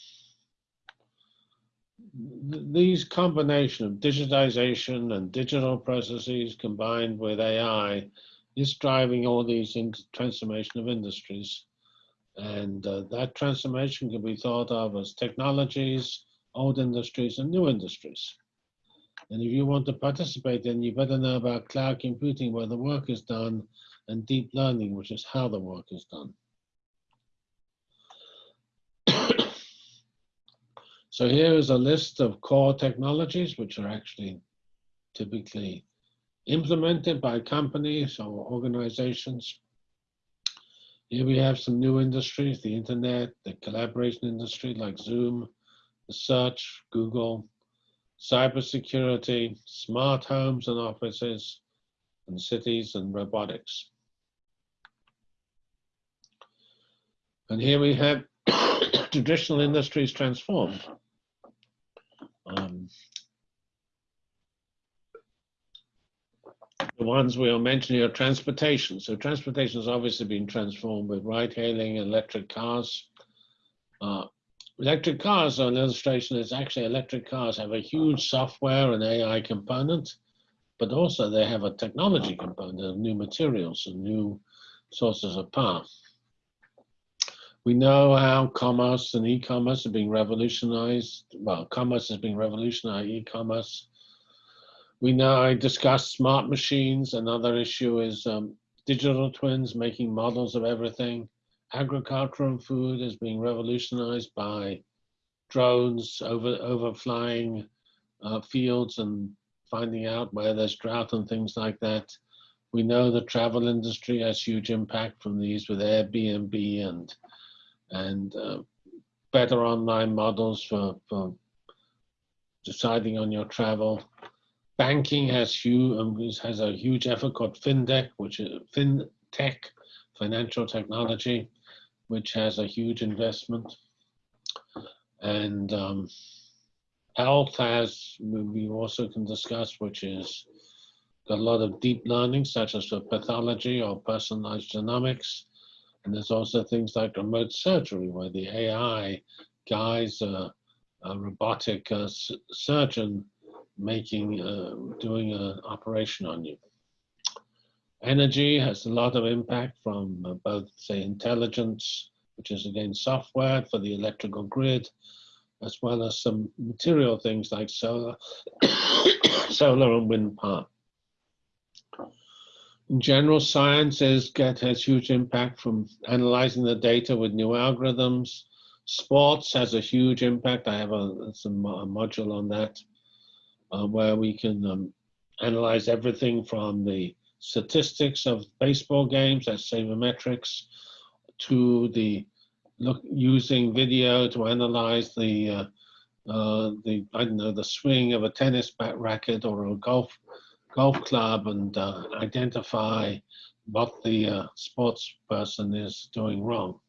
th these combination of digitization and digital processes combined with AI is driving all these transformation of industries. And uh, that transformation can be thought of as technologies, old industries, and new industries. And if you want to participate, then you better know about cloud computing, where the work is done, and deep learning, which is how the work is done. So here is a list of core technologies which are actually typically implemented by companies or organizations. Here we have some new industries, the internet, the collaboration industry like Zoom, the search, Google, cybersecurity, smart homes and offices, and cities and robotics. And here we have traditional industries transformed. Um, the ones we are mentioning are transportation. So transportation has obviously been transformed with ride-hailing, electric cars. Uh, electric cars are an illustration is actually electric cars have a huge software and AI component, but also they have a technology component of new materials and new sources of power. We know how commerce and e-commerce are being revolutionized. Well, commerce is being revolutionized, e-commerce. We know I discussed smart machines. Another issue is um, digital twins making models of everything. Agriculture and food is being revolutionized by drones over overflying uh, fields and finding out where there's drought and things like that. We know the travel industry has huge impact from these with Airbnb and and uh, better online models for, for deciding on your travel. Banking has huge um, has a huge effort called FinTech, which is FinTech, financial technology, which has a huge investment. And um, health has we also can discuss, which is got a lot of deep learning, such as for pathology or personalized genomics. And there's also things like remote surgery, where the AI guides a, a robotic uh, surgeon making, uh, doing an operation on you. Energy has a lot of impact from uh, both, say, intelligence, which is again software for the electrical grid, as well as some material things like solar, solar and wind power. In general, sciences get has huge impact from analyzing the data with new algorithms. Sports has a huge impact. I have a, some, a module on that uh, where we can um, analyze everything from the statistics of baseball games, that's sabermetrics, to the look using video to analyze the uh, uh, the I don't know the swing of a tennis bat racket or a golf golf club and uh, identify what the uh, sports person is doing wrong.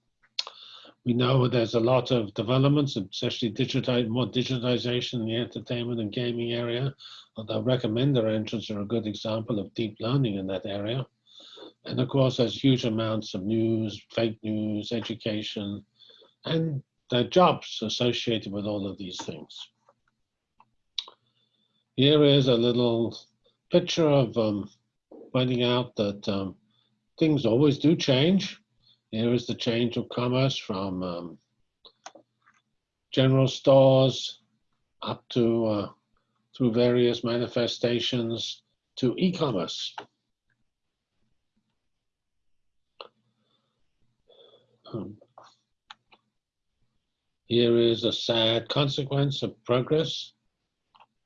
We know there's a lot of developments, especially digitize, more digitization in the entertainment and gaming area. Although recommender engines are a good example of deep learning in that area. And of course, there's huge amounts of news, fake news, education, and the jobs associated with all of these things. Here is a little picture of um, finding out that um, things always do change. Here is the change of commerce from um, general stores up to uh, through various manifestations to e-commerce. Um, here is a sad consequence of progress,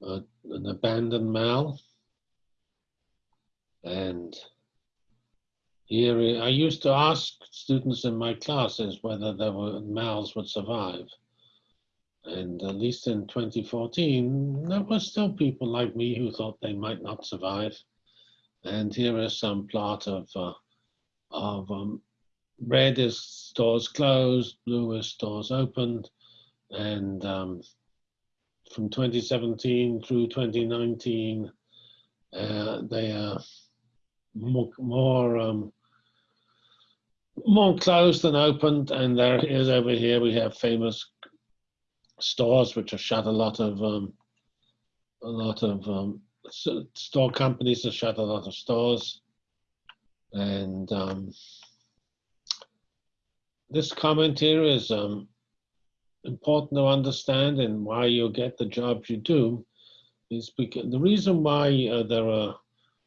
uh, an abandoned mall. And here, I used to ask students in my classes whether there were males would survive. And at least in 2014, there were still people like me who thought they might not survive. And here is some plot of, uh, of um, red is stores closed, blue is stores opened. And um, from 2017 through 2019, uh, they are more, more um, more closed than opened, and there is over here we have famous stores which have shut a lot of um, a lot of um, store companies have shut a lot of stores, and um, this comment here is um, important to understand and why you get the jobs you do is because the reason why uh, there are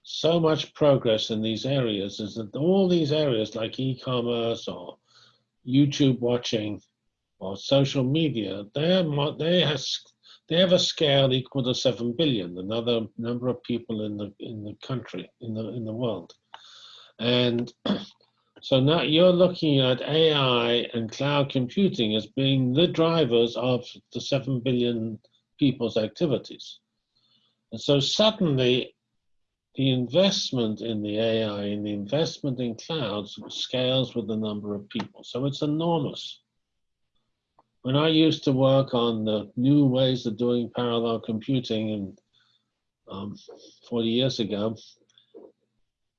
so much progress in these areas is that all these areas like e-commerce or YouTube watching or social media, they has, they have a scale equal to 7 billion, another number of people in the, in the country, in the, in the world. And so now you're looking at AI and cloud computing as being the drivers of the 7 billion people's activities. And so suddenly the investment in the AI and the investment in clouds scales with the number of people. So it's enormous. When I used to work on the new ways of doing parallel computing and um, 40 years ago,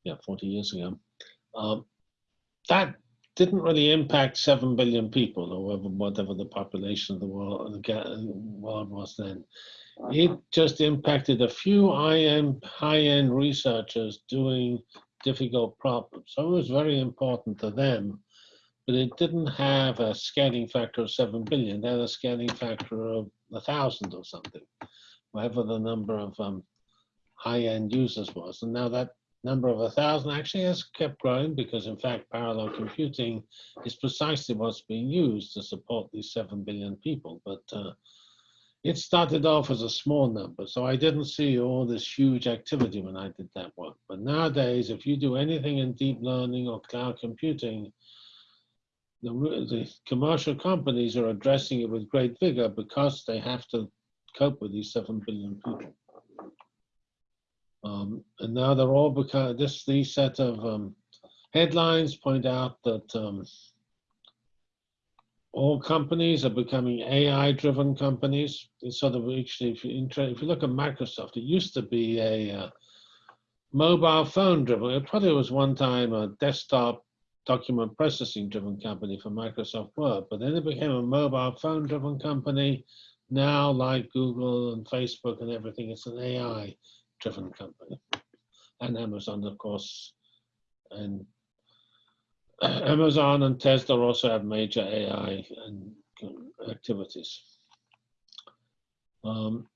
yeah, 40 years ago, um, that didn't really impact 7 billion people or whatever, whatever the population of the world, the world was then. It just impacted a few high-end, researchers doing difficult problems. So it was very important to them, but it didn't have a scaling factor of 7 billion. It had a scaling factor of a thousand or something, whatever the number of um, high-end users was. And now that number of a thousand actually has kept growing because in fact parallel computing is precisely what's being used to support these 7 billion people. But uh, it started off as a small number, so I didn't see all this huge activity when I did that work. But nowadays, if you do anything in deep learning or cloud computing, the, the commercial companies are addressing it with great vigor because they have to cope with these 7 billion people. Um, and now they're all because this these set of um, headlines point out that um, all companies are becoming AI-driven companies. It's sort of actually, if you, if you look at Microsoft, it used to be a uh, mobile phone-driven. It probably was one time a desktop document processing-driven company for Microsoft Word, but then it became a mobile phone-driven company. Now, like Google and Facebook and everything, it's an AI-driven company, and Amazon, of course, and Amazon and Tesla also have major AI and activities. Um,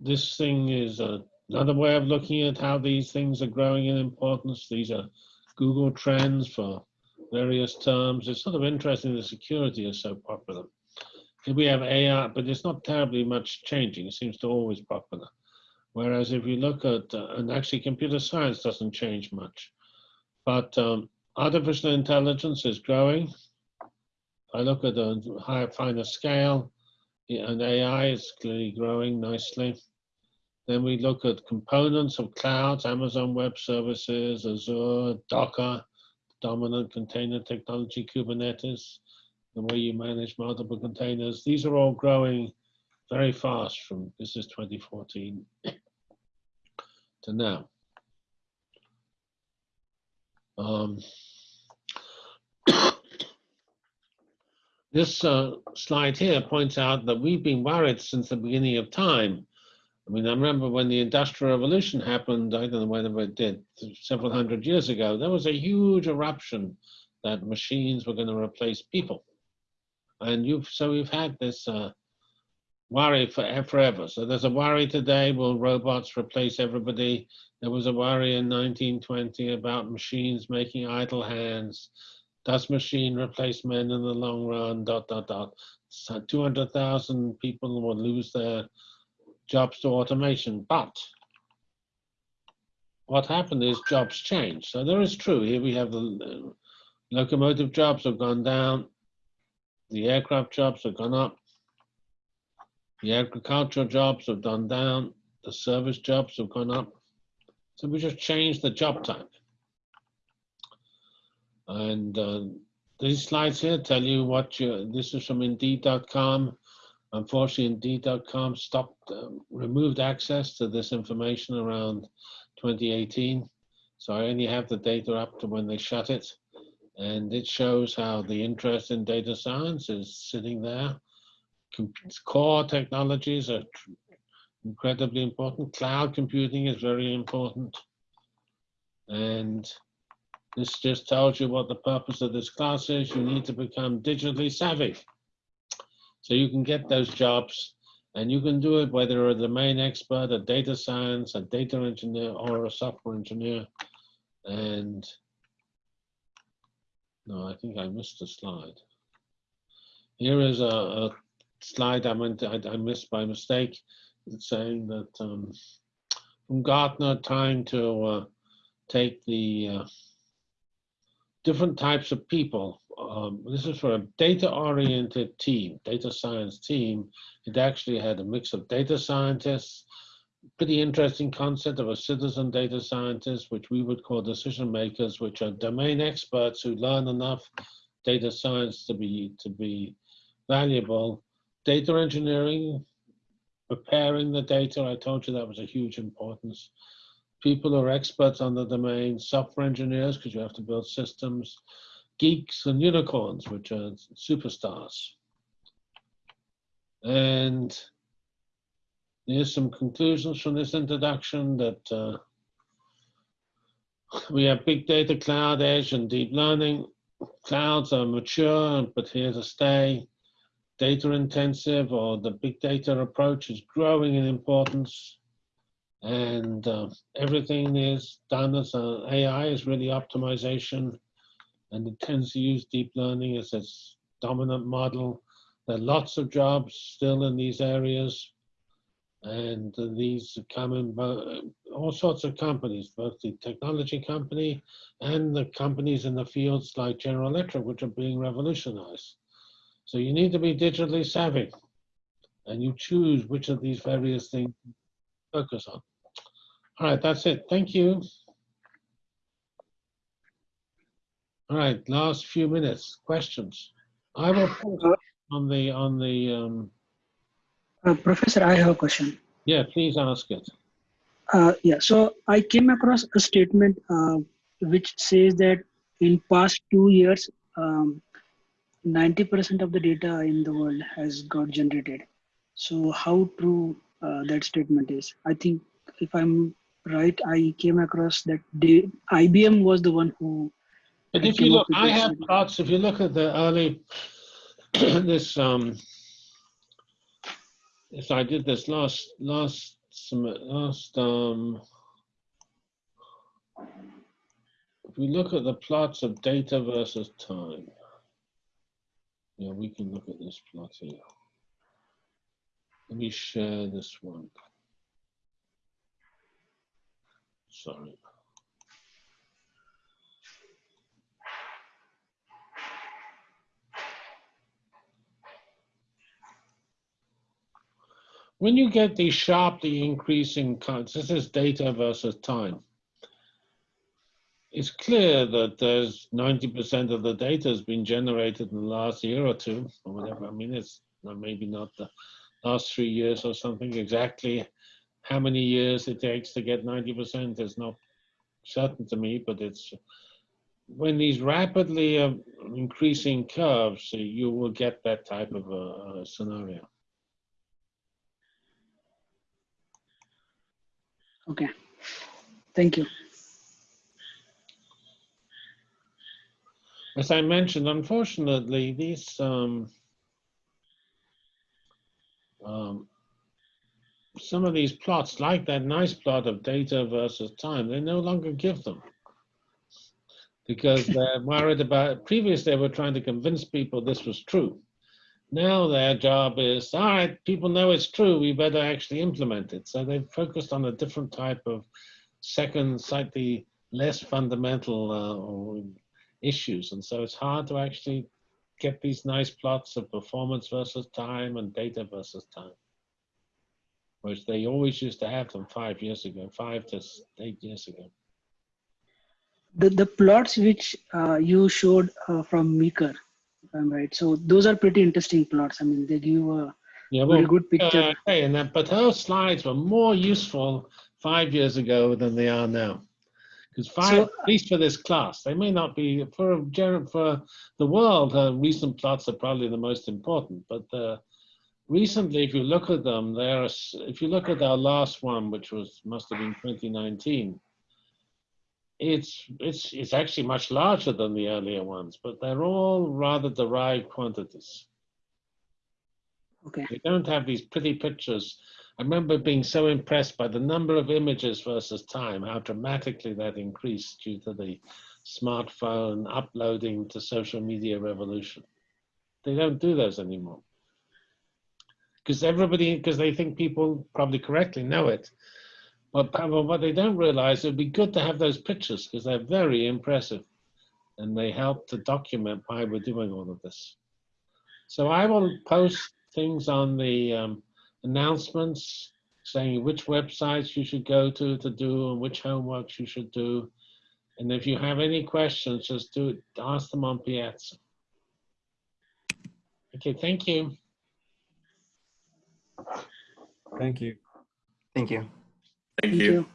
this thing is a, another way of looking at how these things are growing in importance. These are Google trends for various terms. It's sort of interesting the security is so popular. We have AI, but it's not terribly much changing. It seems to always popular. Whereas if you look at, uh, and actually computer science doesn't change much. But um, artificial intelligence is growing. I look at a higher, finer scale, and AI is clearly growing nicely. Then we look at components of clouds, Amazon Web Services, Azure, Docker, dominant container technology, Kubernetes, the way you manage multiple containers. These are all growing very fast from, this is 2014 to now. Um, this uh, slide here points out that we've been worried since the beginning of time. I mean, I remember when the Industrial Revolution happened, I don't know whether it did, several hundred years ago, there was a huge eruption that machines were going to replace people. And you've, so we've had this uh, worry for, forever. So there's a worry today, will robots replace everybody? There was a worry in 1920 about machines making idle hands. Does machine replace men in the long run? Dot, dot, dot. So 200,000 people will lose their jobs to automation. But what happened is jobs changed. So there is true. Here we have the uh, locomotive jobs have gone down. The aircraft jobs have gone up. The agricultural jobs have gone down. The service jobs have gone up. So we just changed the job type. And uh, these slides here tell you what you, this is from Indeed.com. Unfortunately, Indeed.com stopped, uh, removed access to this information around 2018. So I only have the data up to when they shut it. And it shows how the interest in data science is sitting there. Core technologies are incredibly important. Cloud computing is very important. And this just tells you what the purpose of this class is. You need to become digitally savvy. So you can get those jobs and you can do it whether you're a domain expert, a data science, a data engineer, or a software engineer. And no, I think I missed a slide. Here is a, a slide I meant I, I missed by mistake. Saying that um, from Gartner trying to uh, take the uh, different types of people. Um, this is for a data-oriented team, data science team. It actually had a mix of data scientists, pretty interesting concept of a citizen data scientist, which we would call decision makers, which are domain experts who learn enough data science to be to be valuable. Data engineering, preparing the data. I told you that was a huge importance. People who are experts on the domain, software engineers, because you have to build systems, geeks and unicorns, which are superstars. And Here's some conclusions from this introduction that uh, we have big data, cloud, edge, and deep learning. Clouds are mature, but here to stay. Data intensive or the big data approach is growing in importance. And uh, everything is done as uh, AI is really optimization. And it tends to use deep learning as its dominant model. There are lots of jobs still in these areas and these come in all sorts of companies, both the technology company and the companies in the fields like General Electric, which are being revolutionized. So you need to be digitally savvy, and you choose which of these various things to focus on. All right, that's it. Thank you. All right, last few minutes. Questions. I will on the on the um, uh, Professor, I have a question. Yeah, please ask it. Uh, yeah, so I came across a statement uh, which says that in past two years, 90% um, of the data in the world has got generated. So how true uh, that statement is? I think if I'm right, I came across that they, IBM was the one who. But if you look, I have plots. If you look at the early, this um, Yes, I did this last last last um if we look at the plots of data versus time yeah we can look at this plot here let me share this one. Sorry. When you get these sharply increasing cuts, this is data versus time. It's clear that there's 90% of the data has been generated in the last year or two, or whatever. I mean, it's maybe not the last three years or something exactly. How many years it takes to get 90% is not certain to me, but it's when these rapidly uh, increasing curves, you will get that type of a scenario. Okay. Thank you. As I mentioned, unfortunately, these um, um, some of these plots, like that nice plot of data versus time, they no longer give them because they're worried about. Previous, they were trying to convince people this was true. Now their job is, all right, people know it's true, we better actually implement it. So they've focused on a different type of second, slightly less fundamental uh, issues. And so it's hard to actually get these nice plots of performance versus time and data versus time, which they always used to have them five years ago, five to eight years ago. The, the plots which uh, you showed uh, from Meeker, I'm right. So those are pretty interesting plots. I mean, they give a yeah, well, very good picture. Uh, hey, and that, but those slides were more useful five years ago than they are now. Because so, at least for this class, they may not be for for the world. Uh, recent plots are probably the most important, but uh, recently, if you look at them, there are. If you look at our last one, which was must have been 2019, it's it's it's actually much larger than the earlier ones, but they're all rather derived quantities. Okay. They don't have these pretty pictures. I remember being so impressed by the number of images versus time, how dramatically that increased due to the smartphone uploading to social media revolution. they don't do those anymore. Because everybody, because they think people probably correctly know it. But, what they don't realize, it'd be good to have those pictures because they're very impressive and they help to document why we're doing all of this. So I will post things on the um, announcements saying which websites you should go to to do and which homeworks you should do. And if you have any questions, just do it, ask them on Piazza. Okay, thank you. Thank you. Thank you. Thank you.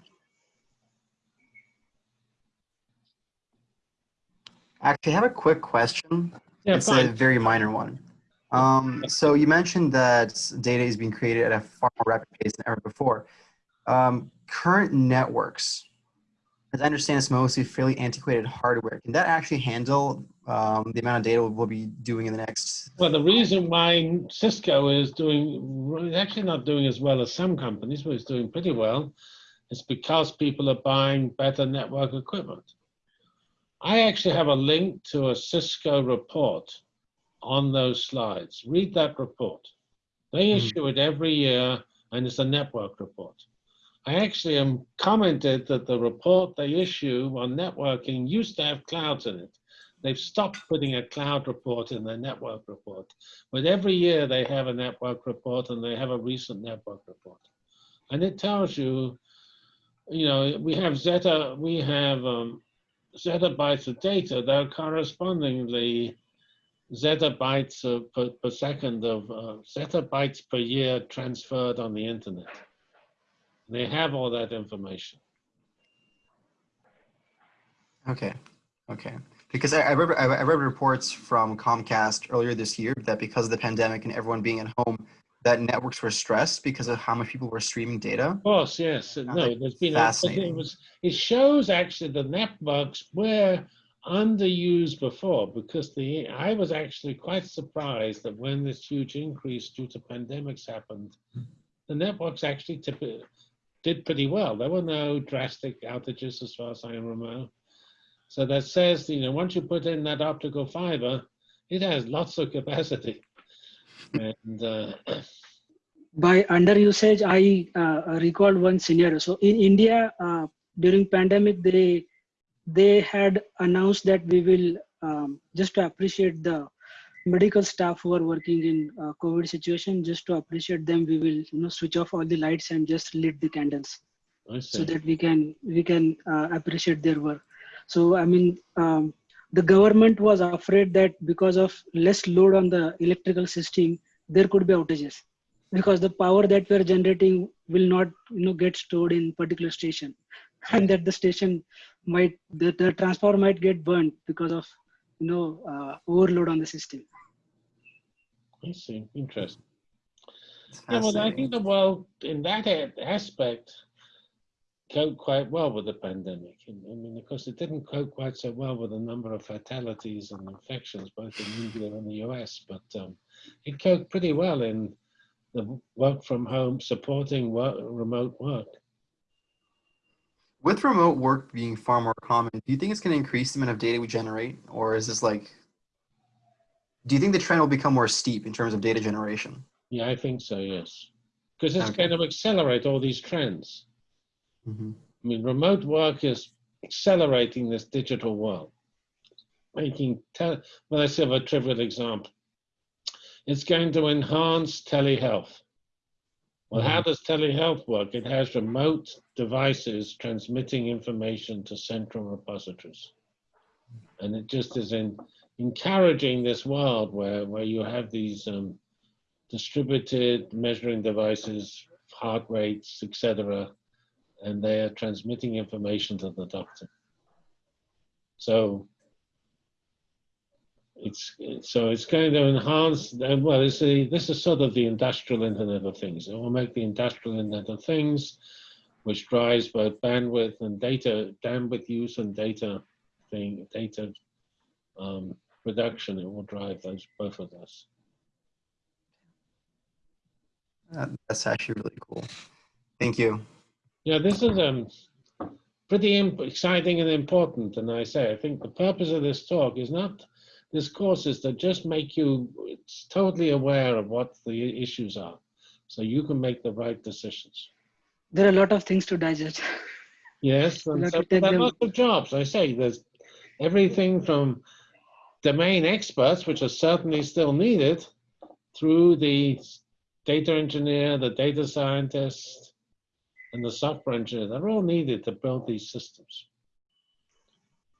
Actually, I have a quick question. Yeah, it's a very minor one. Um, so you mentioned that data is being created at a far more rapid pace than ever before. Um, current networks, as I understand, it's mostly fairly antiquated hardware. Can that actually handle um, the amount of data we'll be doing in the next? Well, the reason why Cisco is doing, actually not doing as well as some companies, but it's doing pretty well, is because people are buying better network equipment. I actually have a link to a Cisco report on those slides. Read that report. They Mhm. issue it every year, and it's a network report. I actually am commented that the report they issue on networking used to have clouds in it. They've stopped putting a cloud report in their network report. But every year they have a network report and they have a recent network report. And it tells you, you know, we have zeta, we have um, zettabytes of data that are correspondingly zettabytes of, per, per second of uh, zettabytes per year transferred on the internet. They have all that information. Okay, okay. Because I, I, read, I read reports from Comcast earlier this year that because of the pandemic and everyone being at home, that networks were stressed because of how much people were streaming data. Of course, yes. No, there's been a, it fascinating. was it shows actually the networks were underused before because the I was actually quite surprised that when this huge increase due to pandemics happened, the networks actually did pretty well. There were no drastic outages as far as I remember. So that says, you know, once you put in that optical fiber, it has lots of capacity. And uh, by underusage i uh, recalled one scenario so in india uh, during pandemic they they had announced that we will um, just to appreciate the medical staff who are working in uh, covid situation just to appreciate them we will you know switch off all the lights and just lit the candles. So that we can we can uh, appreciate their work. So i mean um, the government was afraid that because of less load on the electrical system there could be outages because the power that we're generating will not you know get stored in particular station. And that the station might the, the transformer might get burnt because of you know uh, overload on the system I see. Interesting. Yeah, well, I think the world in that aspect coped quite well with the pandemic. And, I mean, of course, it didn't cope quite so well with the number of fatalities and infections, both in India and the US, but um, it coped pretty well in the work from home, supporting work, remote work. With remote work being far more common, do you think it's going to increase the amount of data we generate? Or is this like, do you think the trend will become more steep in terms of data generation? Yeah, I think so, yes. Because it's Okay. going to accelerate all these trends. Mhm. I mean, remote work is accelerating this digital world, making, well, let's have a trivial example. It's going to enhance telehealth. Well, how does telehealth work? It has remote devices transmitting information to central repositories. And it just is in, encouraging this world where, where you have these um, distributed measuring devices, heart rates, etc., and they are transmitting information to the doctor. So it's so it's going to enhance. uh, Well, it's a, this is sort of the industrial Internet of Things. It will make the industrial Internet of Things, which drives both bandwidth and data bandwidth use and data thing data um, production. It will drive those both of those. Uh, That's actually really cool. Thank you. Yeah, this is um, pretty imp- exciting and important. And I say, I think the purpose of this talk is not this course is to just make you it's totally aware of what the issues are, so you can make the right decisions. There are a lot of things to digest. Yes, and so there are lots of jobs. I say there's everything from domain experts, which are certainly still needed, through the data engineer, the data scientist, and the software engineer. They're all needed to build these systems.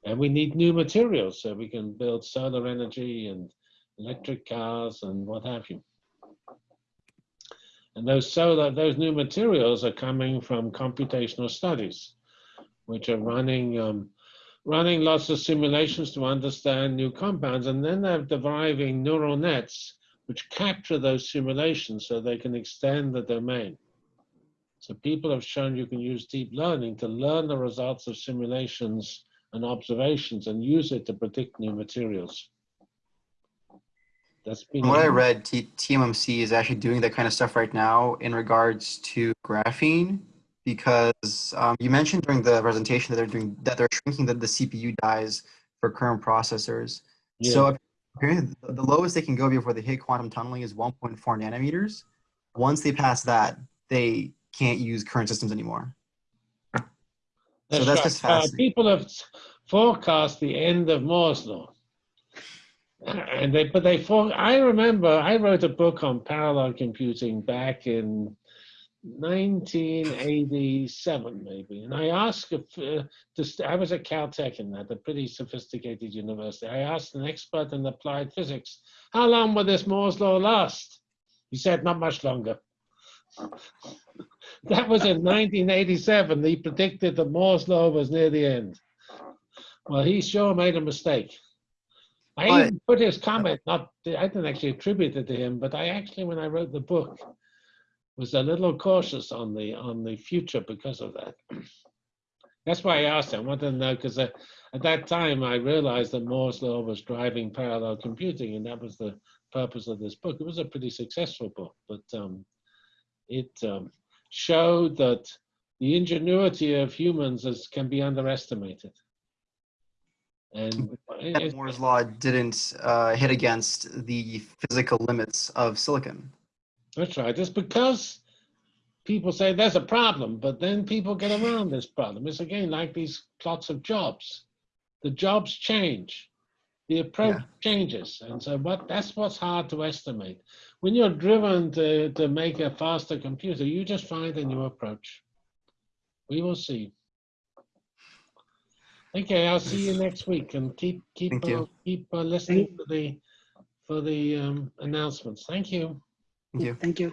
And we need new materials so we can build solar energy and electric cars and what have you. And those solar, those new materials are coming from computational studies, which are running um, running lots of simulations to understand new compounds, and then they're deriving neural nets which capture those simulations so they can extend the domain. So people have shown you can use deep learning to learn the results of simulations and observations and use it to predict new materials. That's been From what I read, T- TSMC is actually doing that kind of stuff right now in regards to graphene, because um, you mentioned during the presentation that they're doing that they're shrinking the, the CPU dies for current processors. So apparently, the the lowest they can go before they hit quantum tunneling is 1.4 nanometers. Once they pass that, they can't use current systems anymore. So that's right. just Uh, people have forecast the end of Moore's law. And they, but they, for, I remember I wrote a book on parallel computing back in 1987, maybe. And I asked, if, uh, to I was at Caltech in that, a pretty sophisticated university. I asked an expert in applied physics, how long will this Moore's law last? He said, not much longer. That was in 1987. He predicted that Moore's law was near the end. Well, he sure made a mistake. I But- even put his comment, not, I didn't actually attribute it to him, but I actually, when I wrote the book, was a little cautious on the, on the future because of that. That's why I asked him, I wanted to know, because at that time I realized that Moore's law was driving parallel computing, and that was the purpose of this book. It was a pretty successful book, but um, it um, showed that the ingenuity of humans is, can be underestimated. And it- Moore's law didn't uh, hit against the physical limits of silicon. that's right. It's because people say there's a problem, but then people get around this problem. It's again like these plots of jobs. The jobs change. The approach Yeah. changes. And so what that's what's hard to estimate. When you're driven to, to make a faster computer, you just find a new approach. We will see. Okay, I'll see you next week and keep keep Thank uh, keep uh, listening for the for the um, announcements. Thank you. Thank you. Thank you.